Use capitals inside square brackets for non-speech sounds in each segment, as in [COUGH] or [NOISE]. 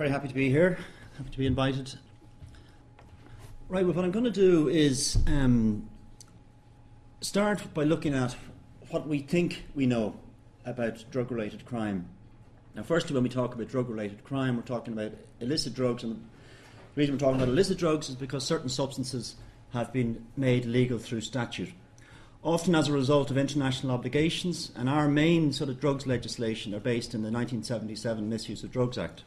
Very happy to be here. Happy to be invited. Right, well, what I'm going to do is um, start by looking at what we think we know about drug related crime. Now, firstly, when we talk about drug related crime, we're talking about illicit drugs, and the reason we're talking about illicit drugs is because certain substances have been made legal through statute. Often as a result of international obligations, and our main sort of drugs legislation are based in the 1977 Misuse of Drugs Act.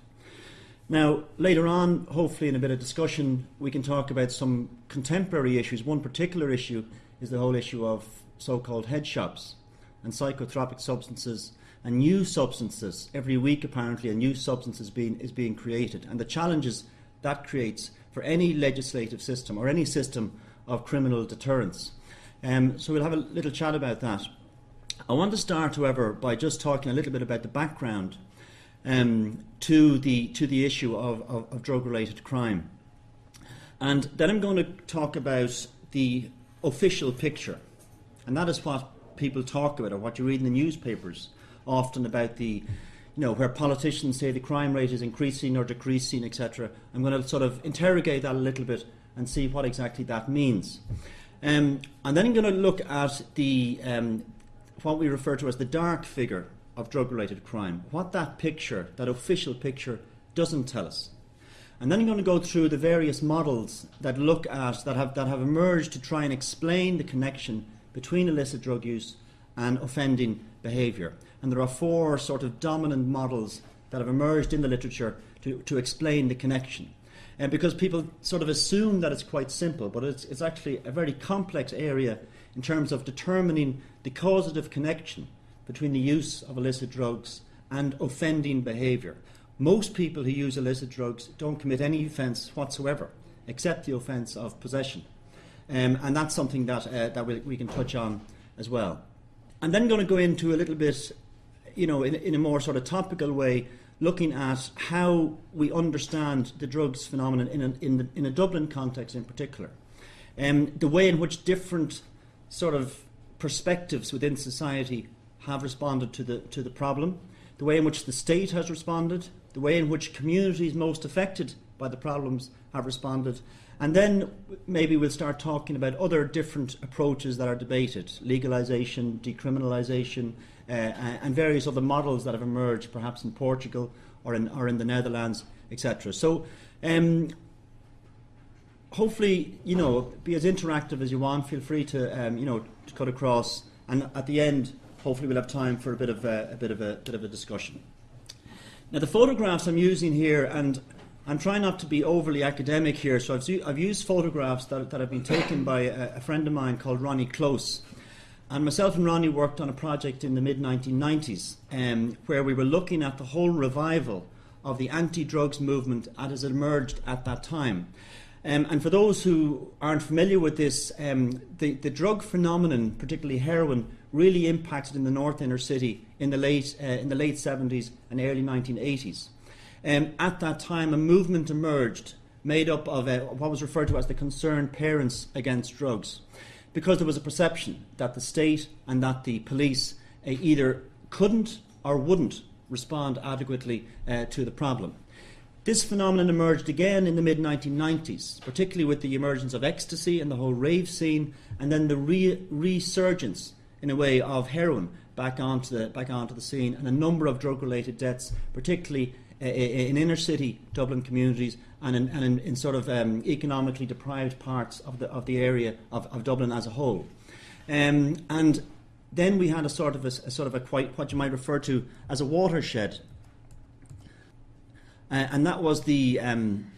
Now, later on, hopefully in a bit of discussion, we can talk about some contemporary issues. One particular issue is the whole issue of so called head shops and psychotropic substances and new substances. Every week, apparently, a new substance is being, is being created, and the challenges that creates for any legislative system or any system of criminal deterrence. Um, so, we'll have a little chat about that. I want to start, however, by just talking a little bit about the background um, to the to the issue of, of, of drug related crime. And then I'm going to talk about the official picture. And that is what people talk about or what you read in the newspapers often about the you know where politicians say the crime rate is increasing or decreasing etc i'm going to sort of interrogate that a little bit and see what exactly that means um, and then i'm going to look at the um, what we refer to as the dark figure of drug related crime, what that picture, that official picture, doesn't tell us. And then I'm going to go through the various models that look at, that have, that have emerged to try and explain the connection between illicit drug use and offending behaviour. And there are four sort of dominant models that have emerged in the literature to, to explain the connection. And because people sort of assume that it's quite simple, but it's, it's actually a very complex area in terms of determining the causative connection between the use of illicit drugs and offending behaviour. Most people who use illicit drugs don't commit any offence whatsoever, except the offence of possession. Um, and that's something that, uh, that we, we, can touch on as well. I'm then going to go into a little bit, you know, in, in a more sort of topical way, looking at how we understand the drugs phenomenon in a, in, the, in a Dublin context in particular. Um, the way in which different sort of perspectives within society have responded to the, to the problem, the way in which the state has responded, the way in which communities most affected by the problems have responded, and then maybe we'll start talking about other different approaches that are debated legalisation, decriminalisation, uh, and various other models that have emerged, perhaps in Portugal or in, or in the Netherlands, etc. So, um, hopefully, you know, be as interactive as you want. Feel free to, um, you know, to cut across, and at the end, hopefully we'll have time for a bit of a, a bit of a bit of a discussion. Now, the photographs I'm using here, and I'm trying not to be overly academic here, so I've, I've used photographs that, that have been taken by a, a friend of mine called Ronnie Close. And myself and Ronnie worked on a project in the mid 1990s um, where we were looking at the whole revival of the anti drugs movement as it emerged at that time. Um, and for those who aren't familiar with this, um, the, the drug phenomenon, particularly heroin, really impacted in the north inner city in the late, uh, in the late 70s and early 1980s. Um, at that time, a movement emerged made up of uh, what was referred to as the concerned parents against drugs, because there was a perception that the state and that the police uh, either couldn't or wouldn't respond adequately uh, to the problem. This phenomenon emerged again in the mid 1990s, particularly with the emergence of ecstasy and the whole rave scene, and then the re- resurgence in a way of heroin back onto the back onto the scene, and a number of drug-related deaths, particularly uh, in inner city Dublin communities and in, and in, in sort of um, economically deprived parts of the of the area of, of Dublin as a whole. Um, and then we had a sort of a, a, sort of a quite what you might refer to as a watershed, uh, and that was the um,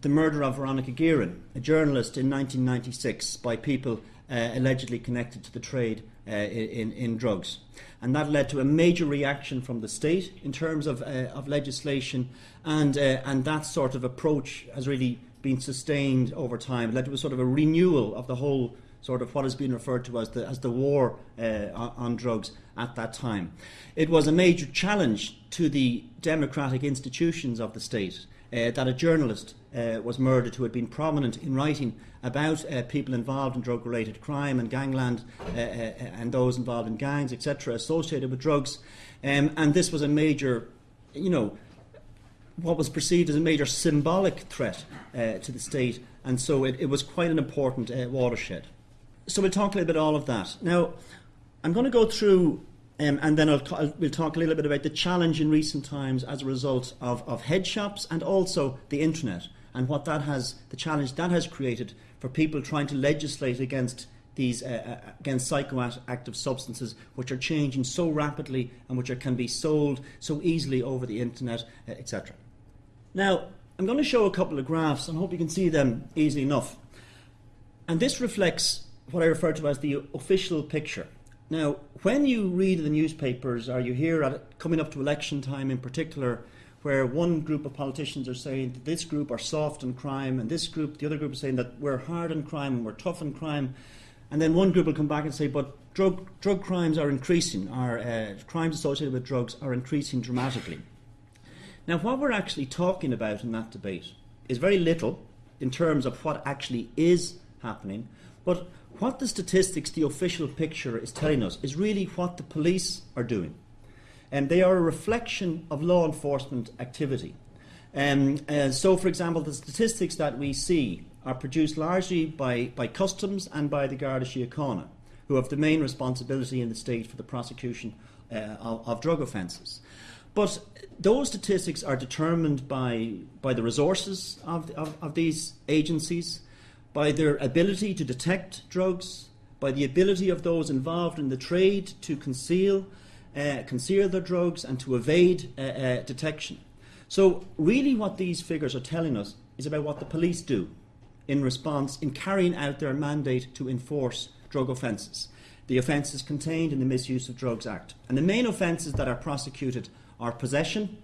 the murder of Veronica Guerin, a journalist in 1996 by people uh, allegedly connected to the trade uh, in, in drugs. And that led to a major reaction from the state in terms of, uh, of legislation, and, uh, and that sort of approach has really been sustained over time. It led to a sort of a renewal of the whole sort of what has been referred to as the, as the war uh, on drugs at that time. It was a major challenge to the democratic institutions of the state uh, that a journalist uh, was murdered who had been prominent in writing about uh, people involved in drug related crime and gangland uh, uh, and those involved in gangs, etc., associated with drugs. Um, and this was a major, you know, what was perceived as a major symbolic threat uh, to the state, and so it, it was quite an important watershed. So we'll talk a little bit all of that. Now, I'm going to go through, um, and then I'll, I'll, we'll talk a little bit about the challenge in recent times as a result of, of head shops and also the internet and what that has, the challenge that has created for people trying to legislate against these uh, uh against psychoactive substances, which are changing so rapidly and which are, can be sold so easily over the internet, uh, etc. Now, I'm going to show a couple of graphs, and hope you can see them easily enough. And this reflects what I refer to as the official picture. Now, when you read the newspapers, or you hear at coming up to election time in particular, where one group of politicians are saying that this group are soft on crime, and this group, the other group, is saying that we're hard on crime and we're tough on crime, and then one group will come back and say, but drug, drug crimes are increasing, our uh, crimes associated with drugs are increasing dramatically. Now, what we're actually talking about in that debate is very little in terms of what actually is happening, but what the statistics, the official picture is telling us is really what the police are doing. And they are a reflection of law enforcement activity. Um, uh, so, for example, the statistics that we see are produced largely by, by customs and by the Garda Síochána, who have the main responsibility in the state for the prosecution uh, of, of drug offences. But those statistics are determined by, by the resources of, of, of these agencies, by their ability to detect drugs, by the ability of those involved in the trade to conceal, uh, conceal their drugs and to evade uh, uh, detection. So, really, what these figures are telling us is about what the police do in response in carrying out their mandate to enforce drug offences. The offences contained in the Misuse of Drugs Act. And the main offences that are prosecuted are possession,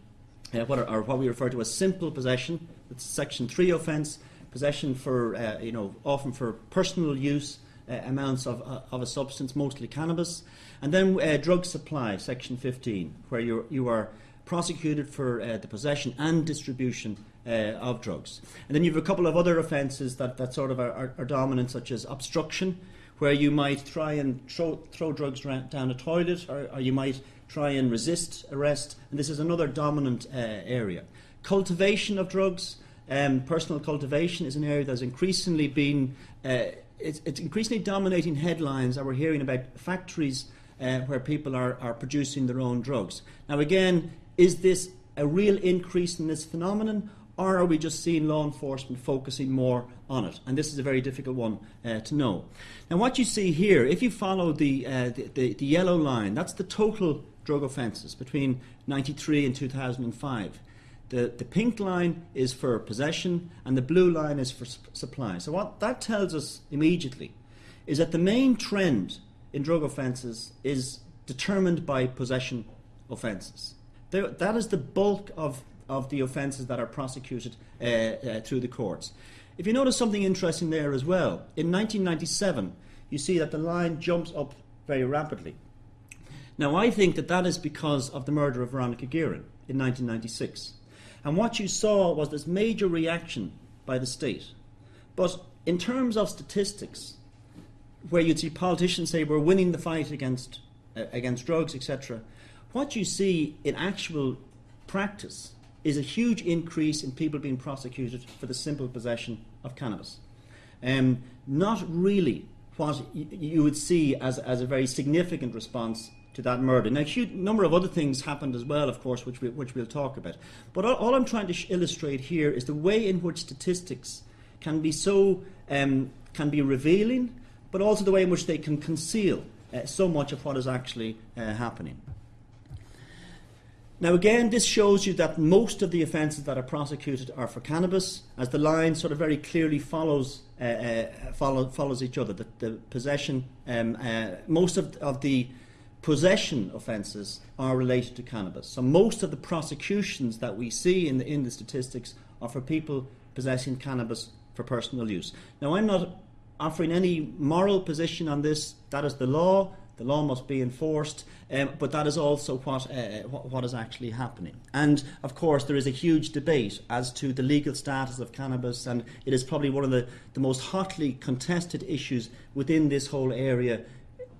uh, what are, are, what we refer to as simple possession, that's Section 3 offence, possession for, uh, you know, often for personal use uh, amounts of, uh, of a substance, mostly cannabis. And then uh, drug supply, Section 15, where you you are prosecuted for uh, the possession and distribution uh, of drugs. And then you have a couple of other offences that, that sort of are, are, are, dominant, such as obstruction, where you might try and throw, throw drugs down a toilet, or, or, you might try and resist arrest. And this is another dominant uh, area. Cultivation of drugs, um, personal cultivation, is an area that's increasingly been. Uh, it's, it's increasingly dominating headlines that we're hearing about factories uh, where people are, are producing their own drugs. Now, again, is this a real increase in this phenomenon, or are we just seeing law enforcement focusing more on it? And this is a very difficult one uh, to know. Now, what you see here, if you follow the, uh, the, the, the, yellow line, that's the total drug offences between 93 and 2005. The, the pink line is for possession, and the blue line is for supply. So, what that tells us immediately is that the main trend in drug offences is determined by possession offences that is the bulk of, of the offences that are prosecuted uh, uh, through the courts. If you notice something interesting there as well, in 1997, you see that the line jumps up very rapidly. Now, I think that that is because of the murder of Veronica Guerin in 1996. And what you saw was this major reaction by the state. But in terms of statistics, where you'd see politicians say we're winning the fight against, uh, against drugs, etc., what you see in actual practice is a huge increase in people being prosecuted for the simple possession of cannabis. Um, not really what you would see as, as a very significant response to that murder. Now, a huge number of other things happened as well, of course, which, we, which we'll talk about. But all, all I'm trying to illustrate here is the way in which statistics can be so um, can be revealing, but also the way in which they can conceal uh, so much of what is actually uh, happening. Now, again, this shows you that most of the offences that are prosecuted are for cannabis, as the line sort of very clearly follows uh, uh, follow, follows each other. The, the possession, um, uh, most of, of the possession offences are related to cannabis. So most of the prosecutions that we see in the, in the statistics are for people possessing cannabis for personal use. Now, I'm not offering any moral position on this. That is the law. The law must be enforced, um, but that is also what, uh, what, what is actually happening. And of course, there is a huge debate as to the legal status of cannabis, and it is probably one of the, the most hotly contested issues within this whole area,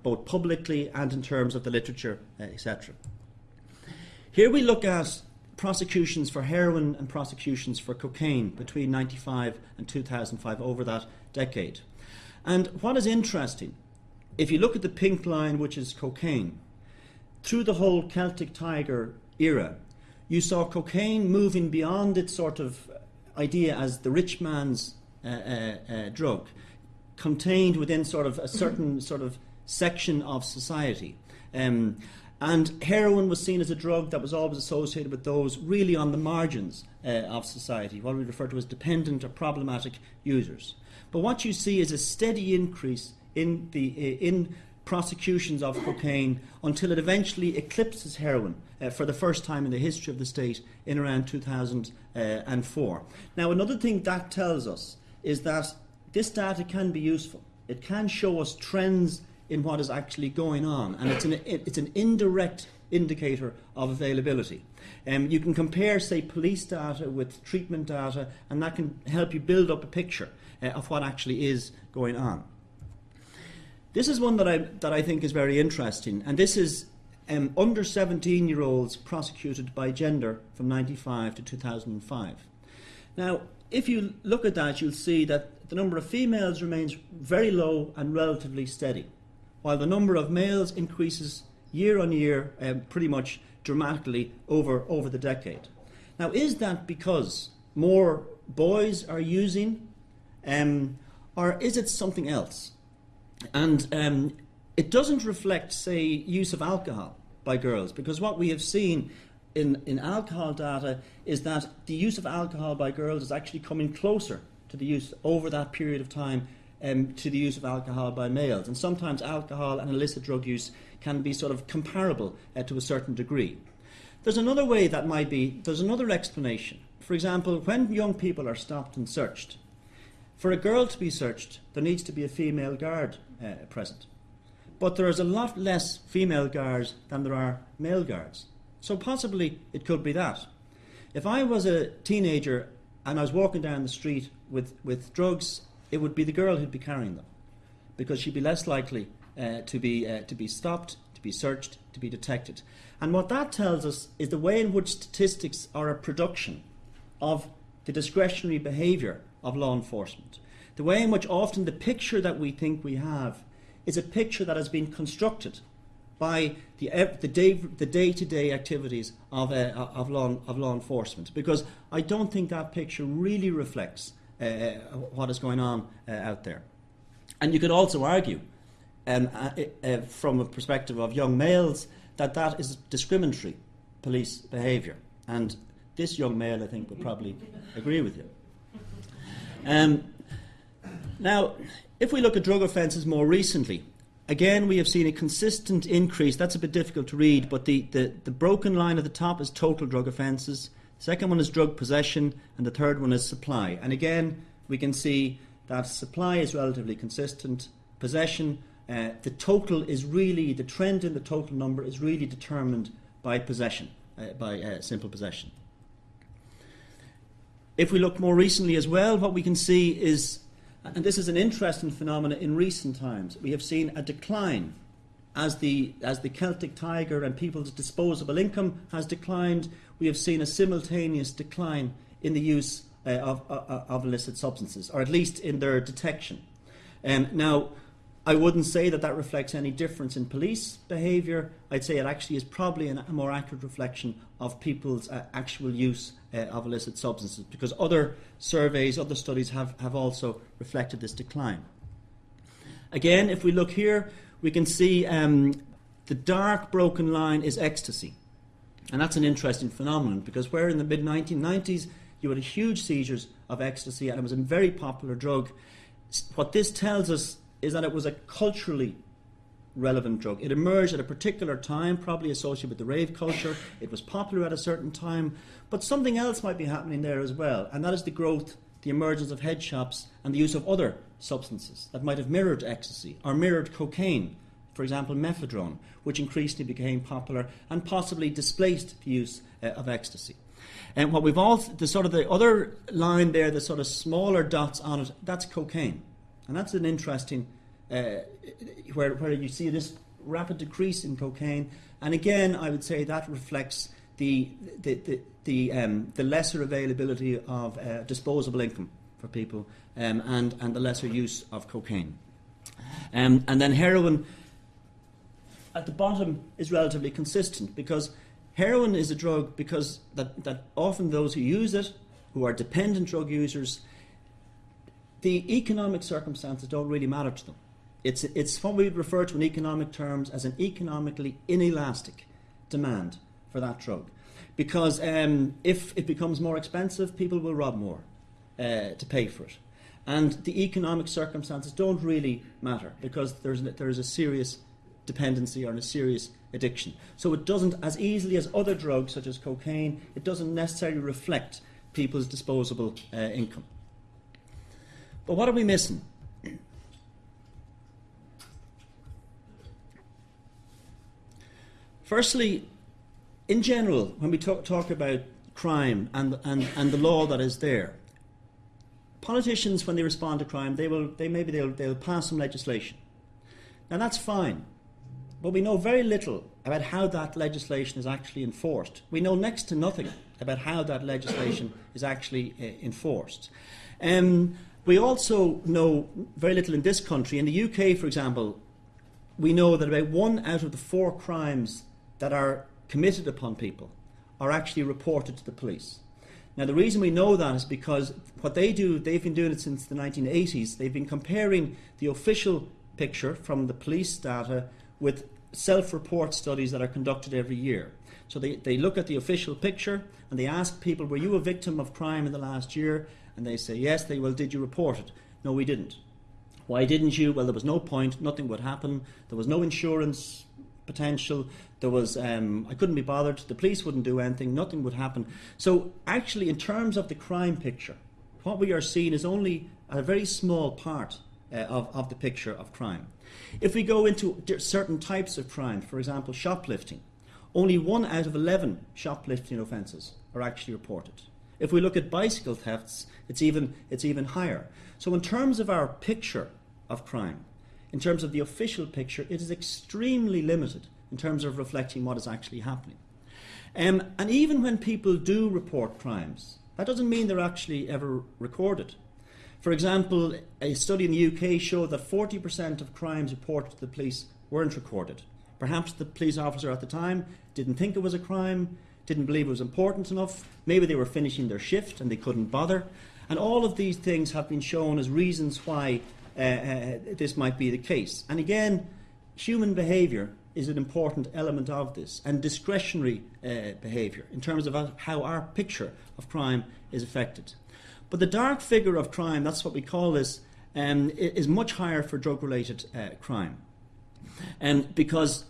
both publicly and in terms of the literature, uh, etc. Here we look at prosecutions for heroin and prosecutions for cocaine between 95 and 2005 over that decade. And what is interesting, if you look at the pink line, which is cocaine, through the whole Celtic Tiger era, you saw cocaine moving beyond its sort of idea as the rich man's uh, uh, uh, drug, contained within sort of a certain sort of section of society. Um, and heroin was seen as a drug that was always associated with those really on the margins uh, of society, what we refer to as dependent or problematic users. But what you see is a steady increase in the uh, in prosecutions of cocaine until it eventually eclipses heroin uh, for the first time in the history of the state in around 2004. Now, another thing that tells us is that this data can be useful. It can show us trends in what is actually going on, and it's an, it's an indirect indicator of availability. Um, you can compare, say, police data with treatment data, and that can help you build up a picture uh, of what actually is going on. This is one that I, that I think is very interesting, and this is um, under 17 year olds prosecuted by gender from 95 to 2005. Now, if you look at that, you'll see that the number of females remains very low and relatively steady while the number of males increases year on year um, pretty much dramatically over, over the decade. Now, is that because more boys are using, um, or is it something else? And um, it doesn't reflect, say, use of alcohol by girls, because what we have seen in, in alcohol data is that the use of alcohol by girls is actually coming closer to the use over that period of time um, to the use of alcohol by males. And sometimes alcohol and illicit drug use can be sort of comparable uh, to a certain degree. There's another way that might be, there's another explanation. For example, when young people are stopped and searched, for a girl to be searched, there needs to be a female guard uh, present. But there is a lot less female guards than there are male guards. So possibly it could be that. If I was a teenager and I was walking down the street with, with drugs it would be the girl who'd be carrying them because she'd be less likely uh, to, be, uh, to be stopped, to be searched, to be detected. And what that tells us is the way in which statistics are a production of the discretionary behaviour of law enforcement. The way in which often the picture that we think we have is a picture that has been constructed by the, the, day, the day-to-day activities of, uh, of, law, of law enforcement. Because I don't think that picture really reflects what is going on uh, out there. And you could also argue, um, uh, from a perspective of young males, that that is discriminatory police behaviour. And this young male, I think, would probably [LAUGHS] agree with you. Um, now, if we look at drug offences more recently, again we have seen a consistent increase. That's a bit difficult to read, but the, the, the broken line at the top is total drug offences. Second one is drug possession, and the third one is supply. And again, we can see that supply is relatively consistent. Possession, uh, the total is really, the trend in the total number is really determined by possession, uh, by uh, simple possession. If we look more recently as well, what we can see is, and this is an interesting phenomenon in recent times, we have seen a decline as the, as the Celtic tiger and people's disposable income has declined, we have seen a simultaneous decline in the use uh, of, uh, uh, of, illicit substances, or at least in their detection. Um, now, I wouldn't say that that reflects any difference in police behaviour. I'd say it actually is probably an, a more accurate reflection of people's uh, actual use uh, of illicit substances, because other surveys, other studies have, have also reflected this decline. Again, if we look here, we can see um, the dark broken line is ecstasy. And that's an interesting phenomenon because where in the mid 1990s you had huge seizures of ecstasy and it was a very popular drug, what this tells us is that it was a culturally relevant drug. It emerged at a particular time, probably associated with the rave culture. It was popular at a certain time, but something else might be happening there as well, and that is the growth, the emergence of head shops and the use of other substances that might have mirrored ecstasy or mirrored cocaine for example, methadone, which increasingly became popular and possibly displaced the use uh, of ecstasy. And what we've all, the sort of the other line there, the sort of smaller dots on it, that's cocaine. And that's an interesting, uh, where, where you see this rapid decrease in cocaine. And again, I would say that reflects the, the, the, the, um, the lesser availability of uh, disposable income for people um, and, and the lesser use of cocaine. Um, and then heroin at the bottom is relatively consistent because heroin is a drug because that, that often those who use it, who are dependent drug users, the economic circumstances don't really matter to them. It's, it's what we refer to in economic terms as an economically inelastic demand for that drug. Because um, if it becomes more expensive, people will rob more uh, to pay for it. And the economic circumstances don't really matter because there's, there's a serious dependency or a serious addiction. So it doesn't, as easily as other drugs such as cocaine, it doesn't necessarily reflect people's disposable uh, income. But what are we missing? Firstly, in general, when we talk, talk about crime and, and, and the law that is there, politicians, when they respond to crime, they will, they, maybe they'll, they'll pass some legislation. Now that's fine, but we know very little about how that legislation is actually enforced. We know next to nothing about how that legislation is actually uh, enforced. Um, we also know very little in this country. In the UK, for example, we know that about one out of the four crimes that are committed upon people are actually reported to the police. Now, the reason we know that is because what they do, they've been doing it since the 1980s. They've been comparing the official picture from the police data with self report studies that are conducted every year. So they, they look at the official picture and they ask people, Were you a victim of crime in the last year? And they say, Yes. They, Well, did you report it? No, we didn't. Why didn't you? Well, there was no point, nothing would happen, there was no insurance potential. There was um, I couldn't be bothered. The police wouldn't do anything. Nothing would happen. So actually, in terms of the crime picture, what we are seeing is only a very small part uh, of, of the picture of crime. If we go into certain types of crime, for example, shoplifting, only one out of 11 shoplifting offences are actually reported. If we look at bicycle thefts, it's even, it's even higher. So, in terms of our picture of crime, in terms of the official picture, it is extremely limited in terms of reflecting what is actually happening. Um, and even when people do report crimes, that doesn't mean they're actually ever recorded. For example, a study in the UK showed that 40% of crimes reported to the police weren't recorded. Perhaps the police officer at the time didn't think it was a crime, didn't believe it was important enough, maybe they were finishing their shift and they couldn't bother. And all of these things have been shown as reasons why uh, uh, this might be the case. And again, human behaviour is an important element of this, and discretionary uh, behaviour in terms of how our picture of crime is affected. But the dark figure of crime, that's what we call this, um, is much higher for drug related uh, crime. Um, because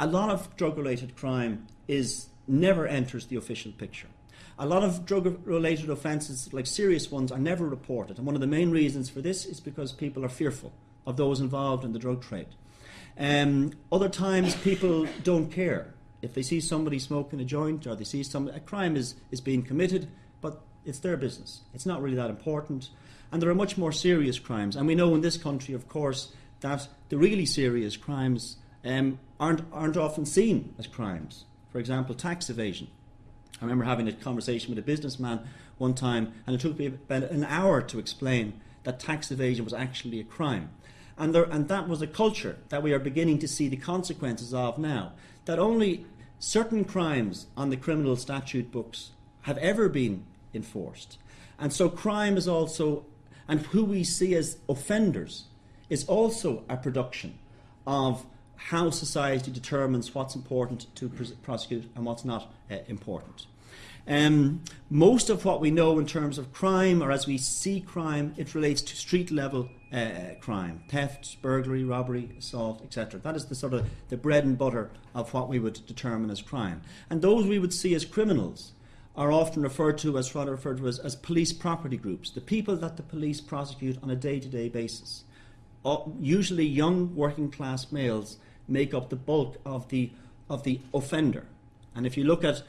a lot of drug related crime is never enters the official picture. A lot of drug related offences, like serious ones, are never reported. And one of the main reasons for this is because people are fearful of those involved in the drug trade. Um, other times, people don't care. If they see somebody smoking a joint or they see some a crime is, is being committed, but it's their business. It's not really that important. And there are much more serious crimes. And we know in this country, of course, that the really serious crimes um, aren't, aren't often seen as crimes. For example, tax evasion. I remember having a conversation with a businessman one time, and it took me about an hour to explain that tax evasion was actually a crime. And, there, and that was a culture that we are beginning to see the consequences of now. That only certain crimes on the criminal statute books have ever been enforced. And so crime is also, and who we see as offenders, is also a production of how society determines what's important to prosecute and what's not uh, important. Um, most of what we know in terms of crime, or as we see crime, it relates to street level uh, crime, theft, burglary, robbery, assault, etc. That is the sort of the bread and butter of what we would determine as crime. And those we would see as criminals are often referred to as rather referred to as, as police property groups, the people that the police prosecute on a day-to-day basis. Uh, usually young working class males make up the bulk of the of the offender. And if you look at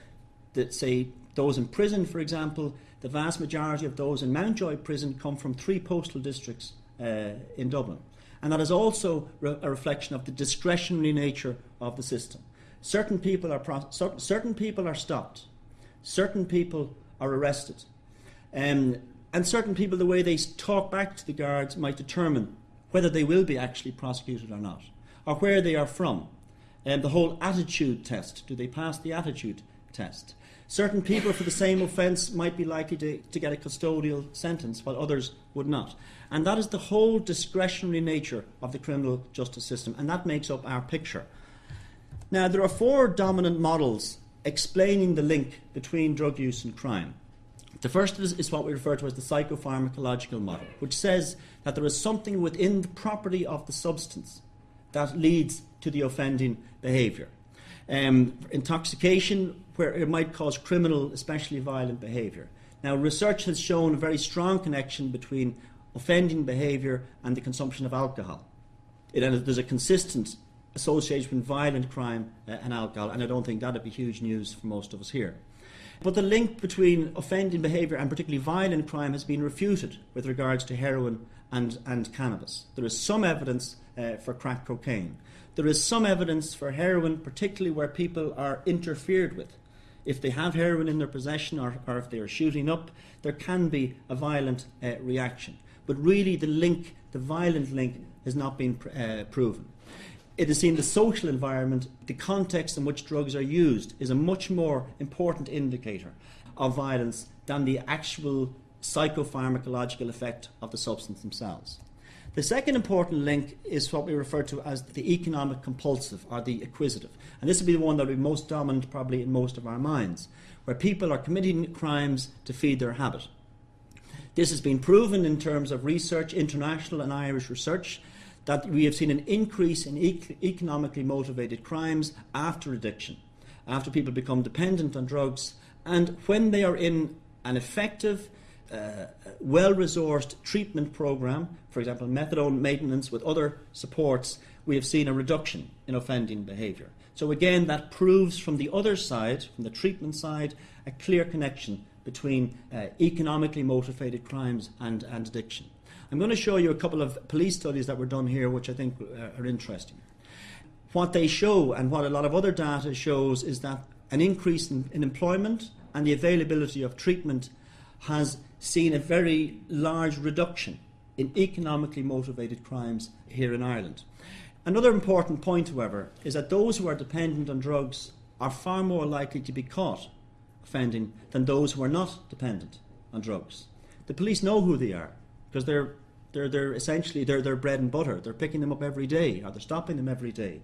the, say those in prison, for example, the vast majority of those in Mountjoy prison come from three postal districts uh, in Dublin. And that is also re- a reflection of the discretionary nature of the system. Certain people are certain people are stopped certain people are arrested. Um, and certain people, the way they talk back to the guards might determine whether they will be actually prosecuted or not, or where they are from. And the whole attitude test do they pass the attitude test? Certain people for the same offence might be likely to, to get a custodial sentence, while others would not. And that is the whole discretionary nature of the criminal justice system, and that makes up our picture. Now, there are four dominant models explaining the link between drug use and crime. The first is, is, what we refer to as the psychopharmacological model, which says that there is something within the property of the substance that leads to the offending behaviour. Um, intoxication, where it might cause criminal, especially violent behaviour. Now, research has shown a very strong connection between offending behaviour and the consumption of alcohol. It, and there's a consistent association between violent crime uh, and alcohol, and I don't think that'd be huge news for most of us here. But the link between offending behaviour and particularly violent crime has been refuted with regards to heroin and, and cannabis. There is some evidence uh, for crack cocaine. There is some evidence for heroin, particularly where people are interfered with. If they have heroin in their possession or, or if they are shooting up, there can be a violent uh, reaction. But really, the link, the violent link, has not been pr- uh, proven it is seen the social environment, the context in which drugs are used, is a much more important indicator of violence than the actual psychopharmacological effect of the substance themselves. The second important link is what we refer to as the economic compulsive or the acquisitive. And this will be the one that will be most dominant probably in most of our minds, where people are committing crimes to feed their habit. This has been proven in terms of research, international and Irish research, that we have seen an increase in economically motivated crimes after addiction, after people become dependent on drugs, and when they are in an effective, uh, well resourced treatment program, for example, methadone maintenance with other supports, we have seen a reduction in offending behaviour. So, again, that proves from the other side, from the treatment side, a clear connection between uh, economically motivated crimes and, and addiction. I'm going to show you a couple of police studies that were done here, which I think uh, are interesting. What they show, and what a lot of other data shows, is that an increase in, in employment and the availability of treatment has seen a very large reduction in economically motivated crimes here in Ireland. Another important point, however, is that those who are dependent on drugs are far more likely to be caught offending than those who are not dependent on drugs. The police know who they are because they're they're, they're essentially they're their bread and butter. They're picking them up every day, or they're stopping them every day.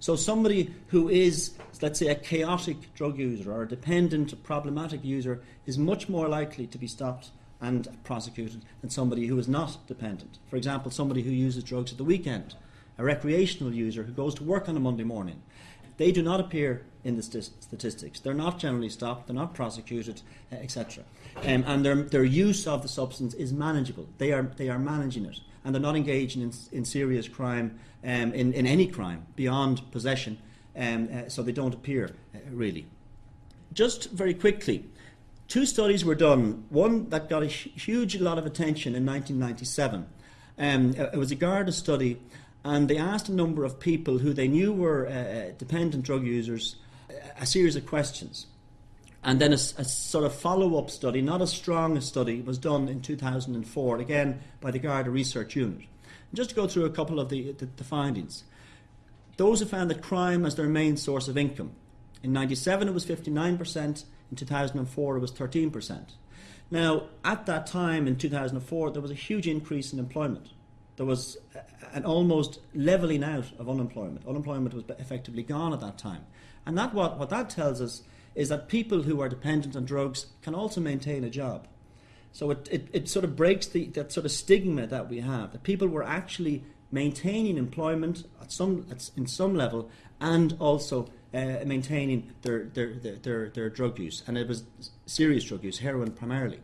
So somebody who is, let's say, a chaotic drug user or a dependent, problematic user is much more likely to be stopped and prosecuted than somebody who is not dependent. For example, somebody who uses drugs at the weekend, a recreational user who goes to work on a Monday morning. They do not appear in the st- statistics. They're not generally stopped, they're not prosecuted, uh, etc. Um, and their, their use of the substance is manageable. They are, they are managing it, and they're not engaging in, in serious crime, um, in, in any crime beyond possession, um, uh, so they don't appear uh, really. Just very quickly, two studies were done. One that got a huge lot of attention in 1997. Um, it was a Garda study, and they asked a number of people who they knew were uh, uh dependent drug users a series of questions. And then a, a sort of follow up study, not as strong a study, was done in 2004, again by the Garda Research Unit. And just to go through a couple of the, the, the findings. Those who found that crime as their main source of income. In 97 it was 59%, in 2004 it was 13%. Now, at that time in 2004, there was a huge increase in employment. There was an almost levelling out of unemployment. Unemployment was effectively gone at that time. And that what, what that tells us is that people who are dependent on drugs can also maintain a job. So it, it, it sort of breaks the, that sort of stigma that we have, that people were actually maintaining employment at some, at, in some level and also uh, maintaining their, their, their, their, their drug use. And it was serious drug use, heroin primarily.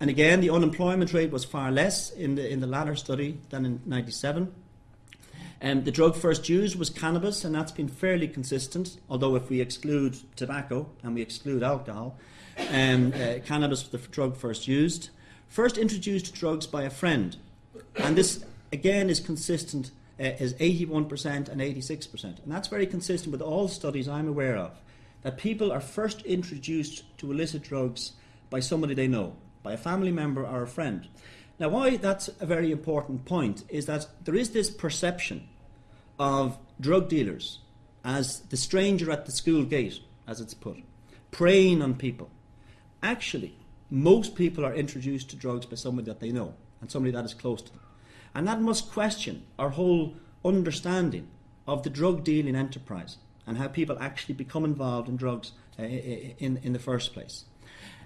And again, the unemployment rate was far less in the, in the latter study than in 97. Um, the drug first used was cannabis, and that's been fairly consistent, although if we exclude tobacco and we exclude alcohol, um, uh, cannabis was the drug first used. First introduced drugs by a friend, and this again is consistent, uh, is 81% and 86%. And that's very consistent with all studies I'm aware of that people are first introduced to illicit drugs by somebody they know, by a family member or a friend. Now, why that's a very important point is that there is this perception of drug dealers as the stranger at the school gate, as it's put, preying on people. Actually, most people are introduced to drugs by somebody that they know and somebody that is close to them. And that must question our whole understanding of the drug dealing enterprise and how people actually become involved in drugs uh, in, in the first place.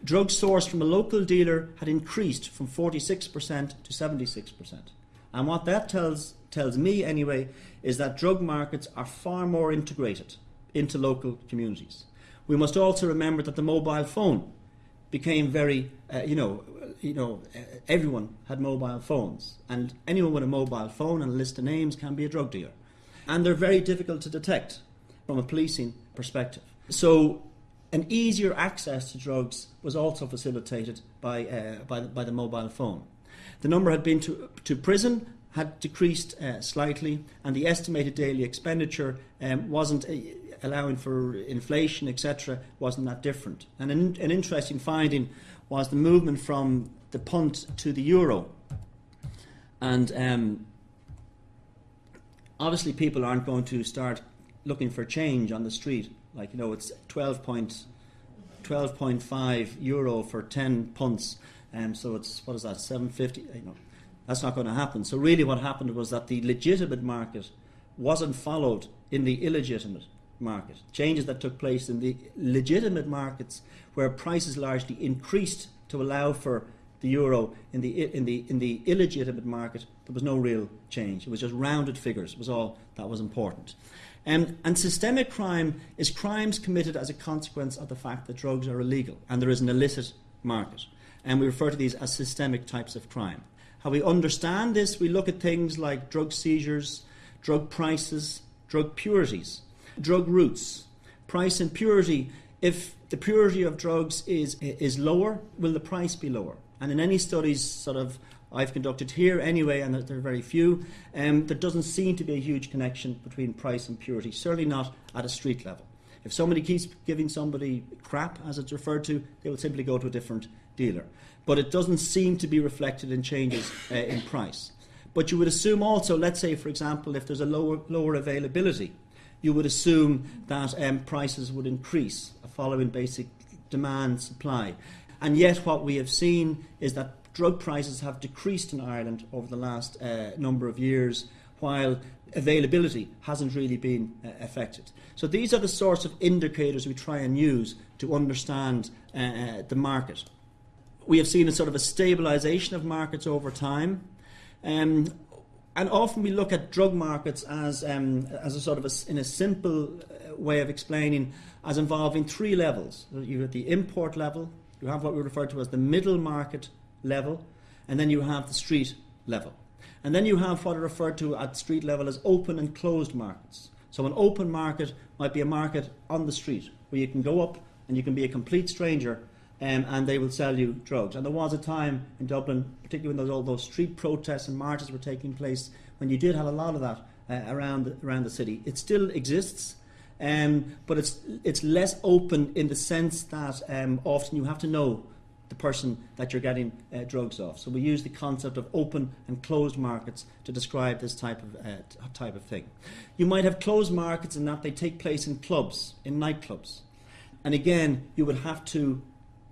Drugs sourced from a local dealer had increased from 46% to 76%. And what that tells, tells me, anyway, is that drug markets are far more integrated into local communities. We must also remember that the mobile phone became very, uh, you know, you know, everyone had mobile phones, and anyone with a mobile phone and a list of names can be a drug dealer, and they're very difficult to detect from a policing perspective. So, an easier access to drugs was also facilitated by uh, by, the, by the mobile phone. The number had been to to prison had decreased uh, slightly, and the estimated daily expenditure um, wasn't uh, allowing for inflation, etc., wasn't that different. And an, an, interesting finding was the movement from the punt to the euro. And um, obviously, people aren't going to start looking for change on the street. Like, you know, it's 12 point, 12.5 euro for 10 punts. Um, so it's, what is that, 750? You know, that's not going to happen. So, really, what happened was that the legitimate market wasn't followed in the illegitimate market. Changes that took place in the legitimate markets where prices largely increased to allow for the euro in the in the in the illegitimate market there was no real change it was just rounded figures it was all that was important um, and systemic crime is crimes committed as a consequence of the fact that drugs are illegal and there is an illicit market. And we refer to these as systemic types of crime. How we understand this we look at things like drug seizures drug prices drug purities drug routes. Price and purity if the purity of drugs is is lower, will the price be lower? And in any studies, sort of I've conducted here anyway, and there are very few, um, there doesn't seem to be a huge connection between price and purity. Certainly not at a street level. If somebody keeps giving somebody crap, as it's referred to, they will simply go to a different dealer. But it doesn't seem to be reflected in changes uh, in price. But you would assume also, let's say, for example, if there's a lower, lower availability, you would assume that um, prices would increase following basic demand supply. And yet, what we have seen is that drug prices have decreased in Ireland over the last uh, number of years, while availability hasn't really been uh, affected. So, these are the sorts of indicators we try and use to understand uh, uh the market. We have seen a sort of a stabilisation of markets over time. Um, and often we look at drug markets as, um, as a sort of a, in a simple uh, way of explaining as involving three levels. You have the import level, you have what we refer to as the middle market level, and then you have the street level. And then you have what are referred to at street level as open and closed markets. So an open market might be a market on the street where you can go up and you can be a complete stranger um, and they will sell you drugs. And there was a time in Dublin, particularly when those, all those street protests and marches were taking place, when you did have a lot of that uh, around, around the city. It still exists, um, but it's, it's less open in the sense that um, often you have to know the person that you're getting uh, drugs off. So we use the concept of open and closed markets to describe this type of uh, type of thing. You might have closed markets in that they take place in clubs, in nightclubs, and again you would have to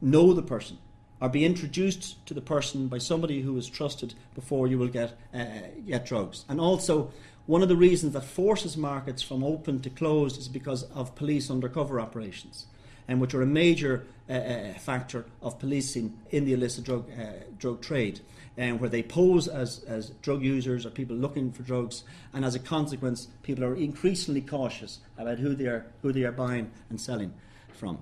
know the person or be introduced to the person by somebody who is trusted before you will get uh, get drugs. And also, one of the reasons that forces markets from open to closed is because of police undercover operations, and which are a major uh, uh factor of policing in the illicit drug uh, drug trade, and where they pose as as drug users or people looking for drugs, and as a consequence, people are increasingly cautious about who they are who they are buying and selling from.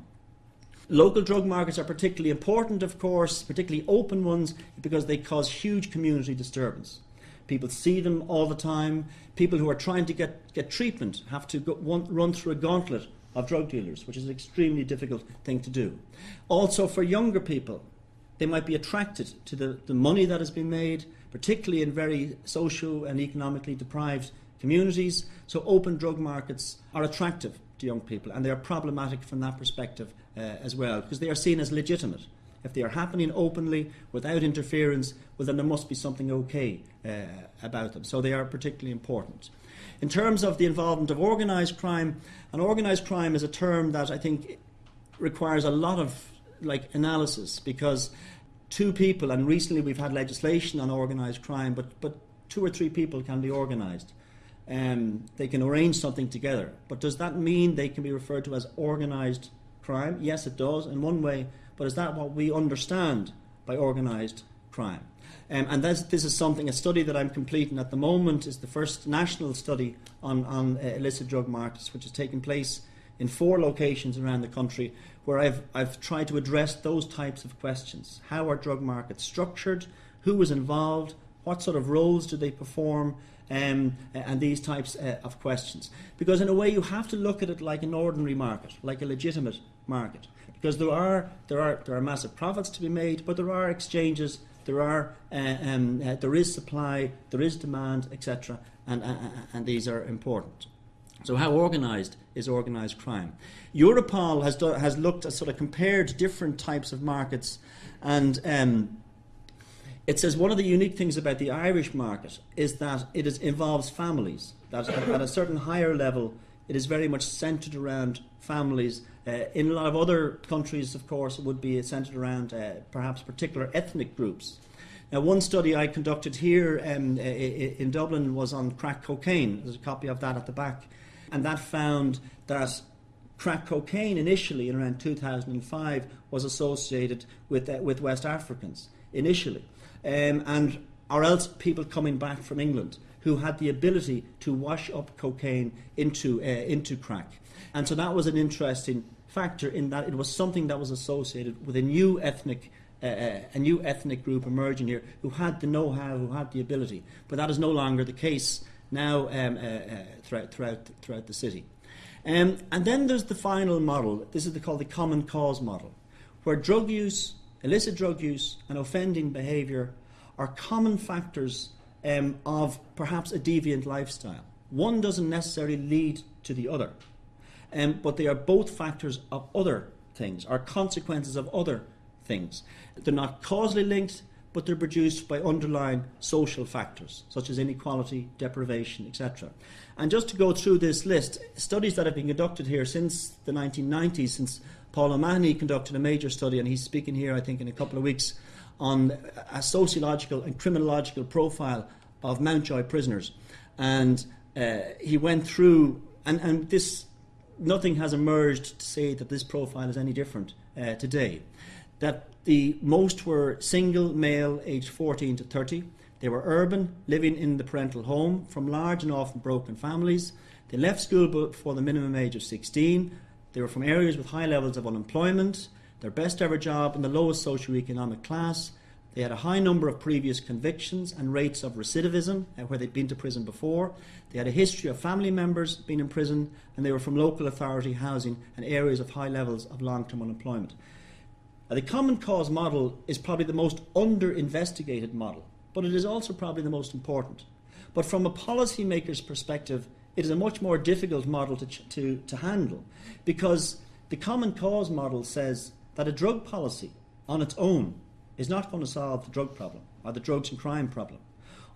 Local drug markets are particularly important, of course, particularly open ones, because they cause huge community disturbance. People see them all the time. People who are trying to get, get treatment have to go, run through a gauntlet of drug dealers, which is an extremely difficult thing to do. Also, for younger people, they might be attracted to the, the money that has been made, particularly in very social and economically deprived communities. So open drug markets are attractive to young people and they are problematic from that perspective uh, as well because they are seen as legitimate. If they are happening openly without interference, well, then there must be something okay uh, about them. So they are particularly important. In terms of the involvement of organised crime, and organised crime is a term that I think requires a lot of like analysis because two people, and recently we've had legislation on organised crime, but, but two or three people can be organised. Um, they can arrange something together. But does that mean they can be referred to as organised crime? Yes, it does in one way, but is that what we understand by organised crime? Um, and this, this is something, a study that I'm completing at the moment is the first national study on, on uh, illicit drug markets, which is taking place in four locations around the country, where I've, I've tried to address those types of questions. How are drug markets structured? Who is involved? What sort of roles do they perform? Um, and these types uh, of questions. Because, in a way, you have to look at it like an ordinary market, like a legitimate market. Because there are, there are, there are massive profits to be made, but there are exchanges there are uh, um, uh, there is supply, there is demand, etc., and, uh, and these are important. So, how organised is organised crime? Europol has do, has looked at sort of compared different types of markets, and um, it says one of the unique things about the Irish market is that it is, involves families. That at a certain higher level, it is very much centred around families. Uh, in a lot of other countries, of course, it would be centred around uh, perhaps particular ethnic groups. Now, one study I conducted here um, in Dublin was on crack cocaine. There's a copy of that at the back. And that found that crack cocaine initially, in around 2005, was associated with, uh, with West Africans, initially. Um, and or else people coming back from England who had the ability to wash up cocaine into, uh, into crack. And so that was an interesting factor in that it was something that was associated with a new ethnic uh, uh, a new ethnic group emerging here who had the know-how, who had the ability. But that is no longer the case now um, uh, uh, throughout, throughout, throughout the city. Um, and then there's the final model. This is the, called the common cause model, where drug use, illicit drug use, and offending behaviour are common factors um, of perhaps a deviant lifestyle. One doesn't necessarily lead to the other um, but they are both factors of other things, are consequences of other things. They're not causally linked, but they're produced by underlying social factors, such as inequality, deprivation, etc. And just to go through this list, studies that have been conducted here since the 1990s, since Paul O'Mahony conducted a major study, and he's speaking here, I think, in a couple of weeks, on a sociological and criminological profile of Mountjoy prisoners. And uh, he went through, and, and this nothing has emerged to say that this profile is any different uh, today. That the most were single male aged 14 to 30. They were urban, living in the parental home from large and often broken families. They left school before the minimum age of 16. They were from areas with high levels of unemployment, their best ever job in the lowest socio-economic class, they had a high number of previous convictions and rates of recidivism, uh, where they'd been to prison before. They had a history of family members being in prison, and they were from local authority housing and areas of high levels of long term unemployment. Now, the common cause model is probably the most under investigated model, but it is also probably the most important. But from a policymaker's perspective, it is a much more difficult model to, to, to handle because the common cause model says that a drug policy on its own is not going to solve the drug problem or the drugs and crime problem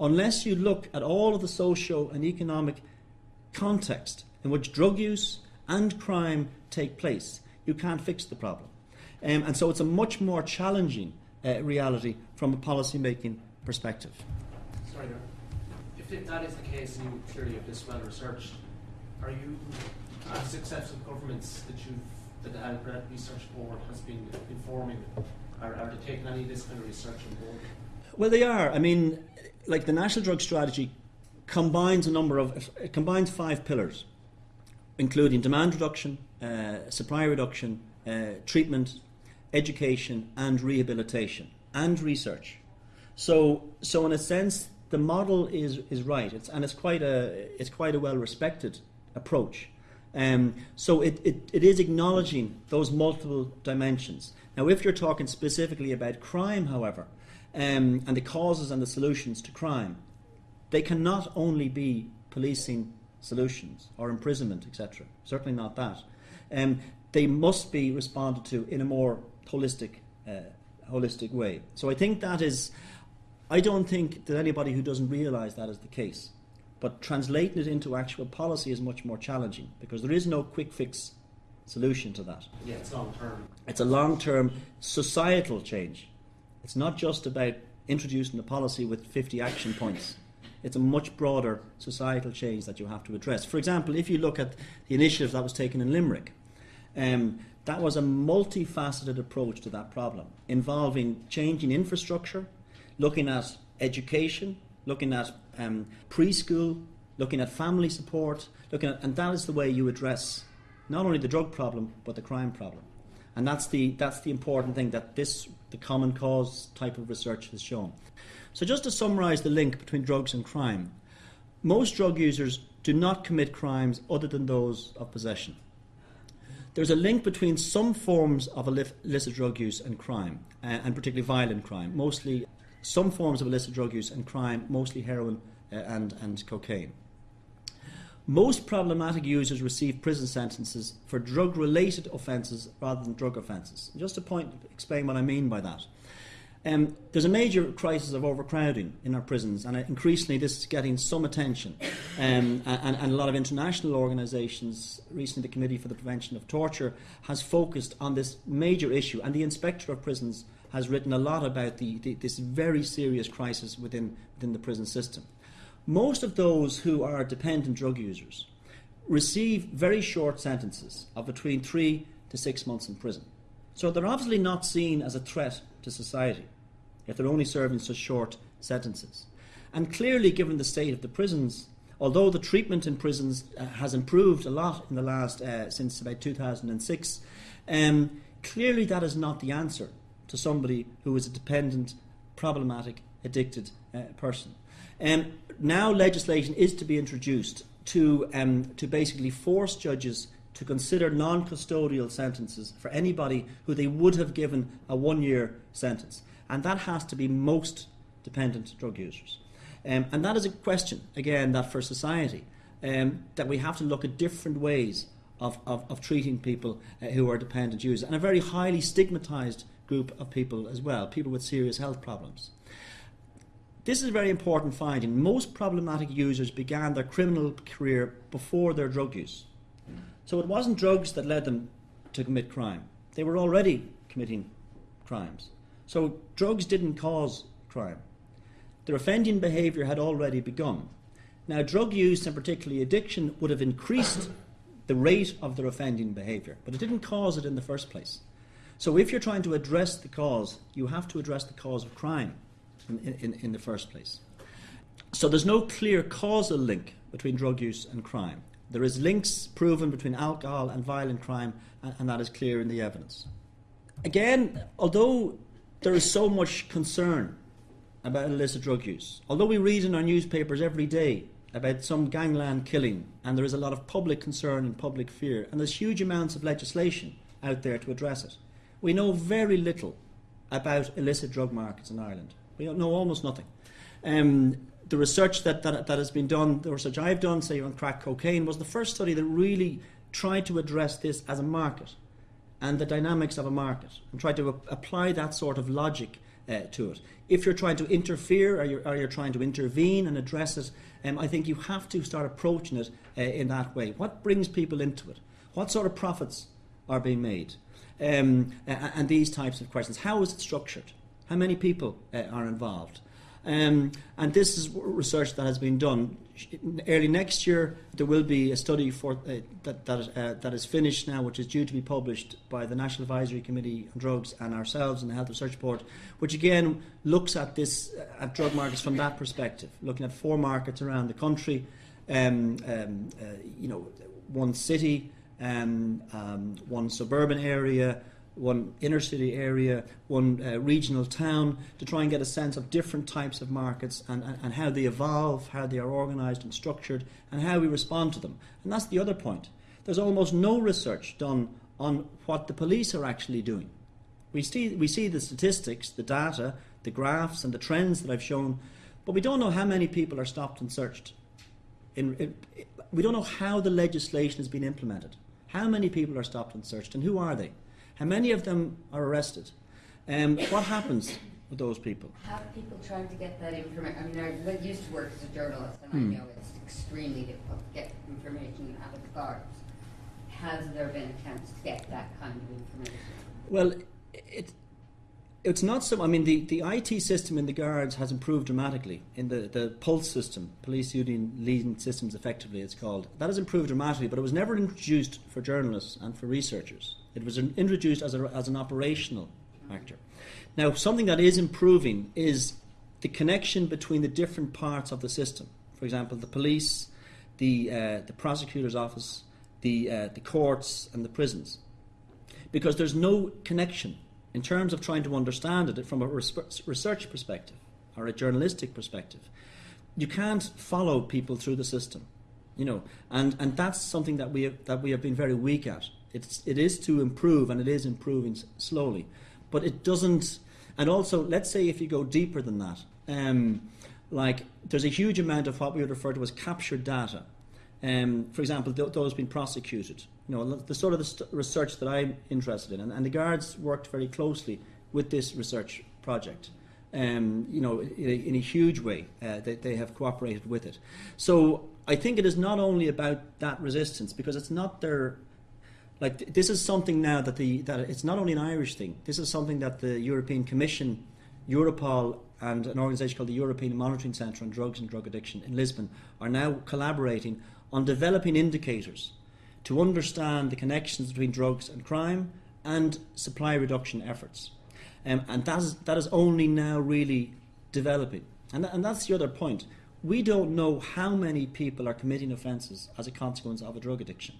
unless you look at all of the socio and economic context in which drug use and crime take place. You can't fix the problem. Um, and so it's a much more challenging uh, reality from a policy making perspective. Sorry, if that is the case and you clearly have this well researched, are you, as successful governments that you've that the Health Research Board has been informing are, they taking any of this kind of research on board? Well, they are. I mean, like the National Drug Strategy combines a number of it combines five pillars, including demand reduction, uh, supply reduction, uh, treatment, education, and rehabilitation, and research. So, so in a sense, the model is is right. It's and it's quite a it's quite a well respected approach. Um, so it, it, it is acknowledging those multiple dimensions. Now, if you're talking specifically about crime, however, um, and the causes and the solutions to crime, they can not only be policing solutions or imprisonment, etc. Certainly not that. Um, they must be responded to in a more holistic, uh, holistic way. So I think that is. I don't think that anybody who doesn't realise that is the case. But translating it into actual policy is much more challenging because there is no quick fix solution to that. Yeah, it's long term. It's a long term societal change. It's not just about introducing a policy with 50 action points. It's a much broader societal change that you have to address. For example, if you look at the initiative that was taken in Limerick, um, that was a multifaceted approach to that problem, involving changing infrastructure, looking at education, looking at um, preschool, looking at family support, looking at, and that is the way you address not only the drug problem but the crime problem. And that's the that's the important thing that this the common cause type of research has shown. So just to summarise the link between drugs and crime, most drug users do not commit crimes other than those of possession. There's a link between some forms of illicit drug use and crime, and particularly violent crime. Mostly, some forms of illicit drug use and crime, mostly heroin uh, and, and cocaine. Most problematic users receive prison sentences for drug related offences rather than drug offences. Just to point, explain what I mean by that. Um, there's a major crisis of overcrowding in our prisons, and increasingly this is getting some attention. Um, and, and, a lot of international organisations, recently the Committee for the Prevention of Torture, has focused on this major issue, and the Inspector of Prisons has written a lot about the, the, this very serious crisis within, within the prison system. Most of those who are dependent drug users receive very short sentences of between three to six months in prison. So they're obviously not seen as a threat to society if they're only serving such short sentences. And clearly, given the state of the prisons, although the treatment in prisons uh, has improved a lot in the last, uh, since about 2006, um, clearly that is not the answer to somebody who is a dependent, problematic, addicted uh, person. Um, now legislation is to be introduced to, um, to basically force judges to consider non custodial sentences for anybody who they would have given a one year sentence. And that has to be most dependent drug users. Um, and that is a question, again, that for society, um, that we have to look at different ways of, of, of treating people uh, who are dependent users, and a very highly stigmatized group of people as well, people with serious health problems. This is a very important finding. Most problematic users began their criminal career before their drug use. So it wasn't drugs that led them to commit crime. They were already committing crimes. So drugs didn't cause crime. Their offending behaviour had already begun. Now, drug use and particularly addiction would have increased the rate of their offending behaviour, but it didn't cause it in the first place. So, if you're trying to address the cause, you have to address the cause of crime in, in, in the first place. So, there's no clear causal link between drug use and crime. There is links proven between alcohol and violent crime, and, and that is clear in the evidence. Again, although there is so much concern about illicit drug use, although we read in our newspapers every day about some gangland killing, and there is a lot of public concern and public fear, and there's huge amounts of legislation out there to address it, we know very little about illicit drug markets in Ireland. We know almost nothing. Um, the research that, that, that has been done, the research I've done, say on crack cocaine, was the first study that really tried to address this as a market and the dynamics of a market and tried to apply that sort of logic uh, to it. If you're trying to interfere or you're, or you're trying to intervene and address it, um, I think you have to start approaching it uh, in that way. What brings people into it? What sort of profits are being made? Um, and these types of questions. How is it structured? How many people uh, are involved? Um, and this is research that has been done. Early next year, there will be a study for, uh, that, that, uh, that is finished now, which is due to be published by the National Advisory Committee on Drugs and ourselves and the Health Research Board, which again looks at this uh, at drug markets from that perspective, looking at four markets around the country. Um, um, uh, you know, one city, um, um one suburban area, one inner city area, one uh, regional town, to try and get a sense of different types of markets and, and, and how they evolve, how they are organised and structured, and how we respond to them. And that's the other point. There's almost no research done on what the police are actually doing. We see, we see the statistics, the data, the graphs, and the trends that I've shown, but we don't know how many people are stopped and searched. In, in, we don't know how the legislation has been implemented. How many people are stopped and searched, and who are they? How many of them are arrested? Um, what happens with those people? How are people trying to get that information? I mean, I used to work as a journalist, and Hmm. I know it's extremely difficult to get information out of the guards. Has there been attempts to get that kind of information? Well, it, it's not so. I mean, the, the IT system in the guards has improved dramatically. In the, the Pulse system, Police Using Leading Systems, effectively, it's called. That has improved dramatically, but it was never introduced for journalists and for researchers. It was in- introduced as, a, as an operational factor. Now, something that is improving is the connection between the different parts of the system. For example, the police, the, uh, the prosecutor's office, the, uh, the courts, and the prisons because there's no connection in terms of trying to understand it from a research perspective or a journalistic perspective. You can't follow people through the system, you know, and, and that's something that we have, that we have been very weak at. It's it is to improve, and it is improving slowly, but it doesn't. And also, let's say if you go deeper than that, um, like there's a huge amount of what we would refer to as captured data. Um, for example, th- those being prosecuted. You know, the sort of the research that I'm interested in, and, and the guards worked very closely with this research project. Um, you know, in a, in a huge way, uh, they, they have cooperated with it. So I think it is not only about that resistance because it's not their like th- this is something now that the that it's not only an Irish thing. This is something that the European Commission, Europol, and an organisation called the European Monitoring Centre on Drugs and Drug Addiction in Lisbon are now collaborating on developing indicators to understand the connections between drugs and crime and supply reduction efforts. Um, and that is, that is only now really developing. And, tha- and that's the other point. We don't know how many people are committing offences as a consequence of a drug addiction.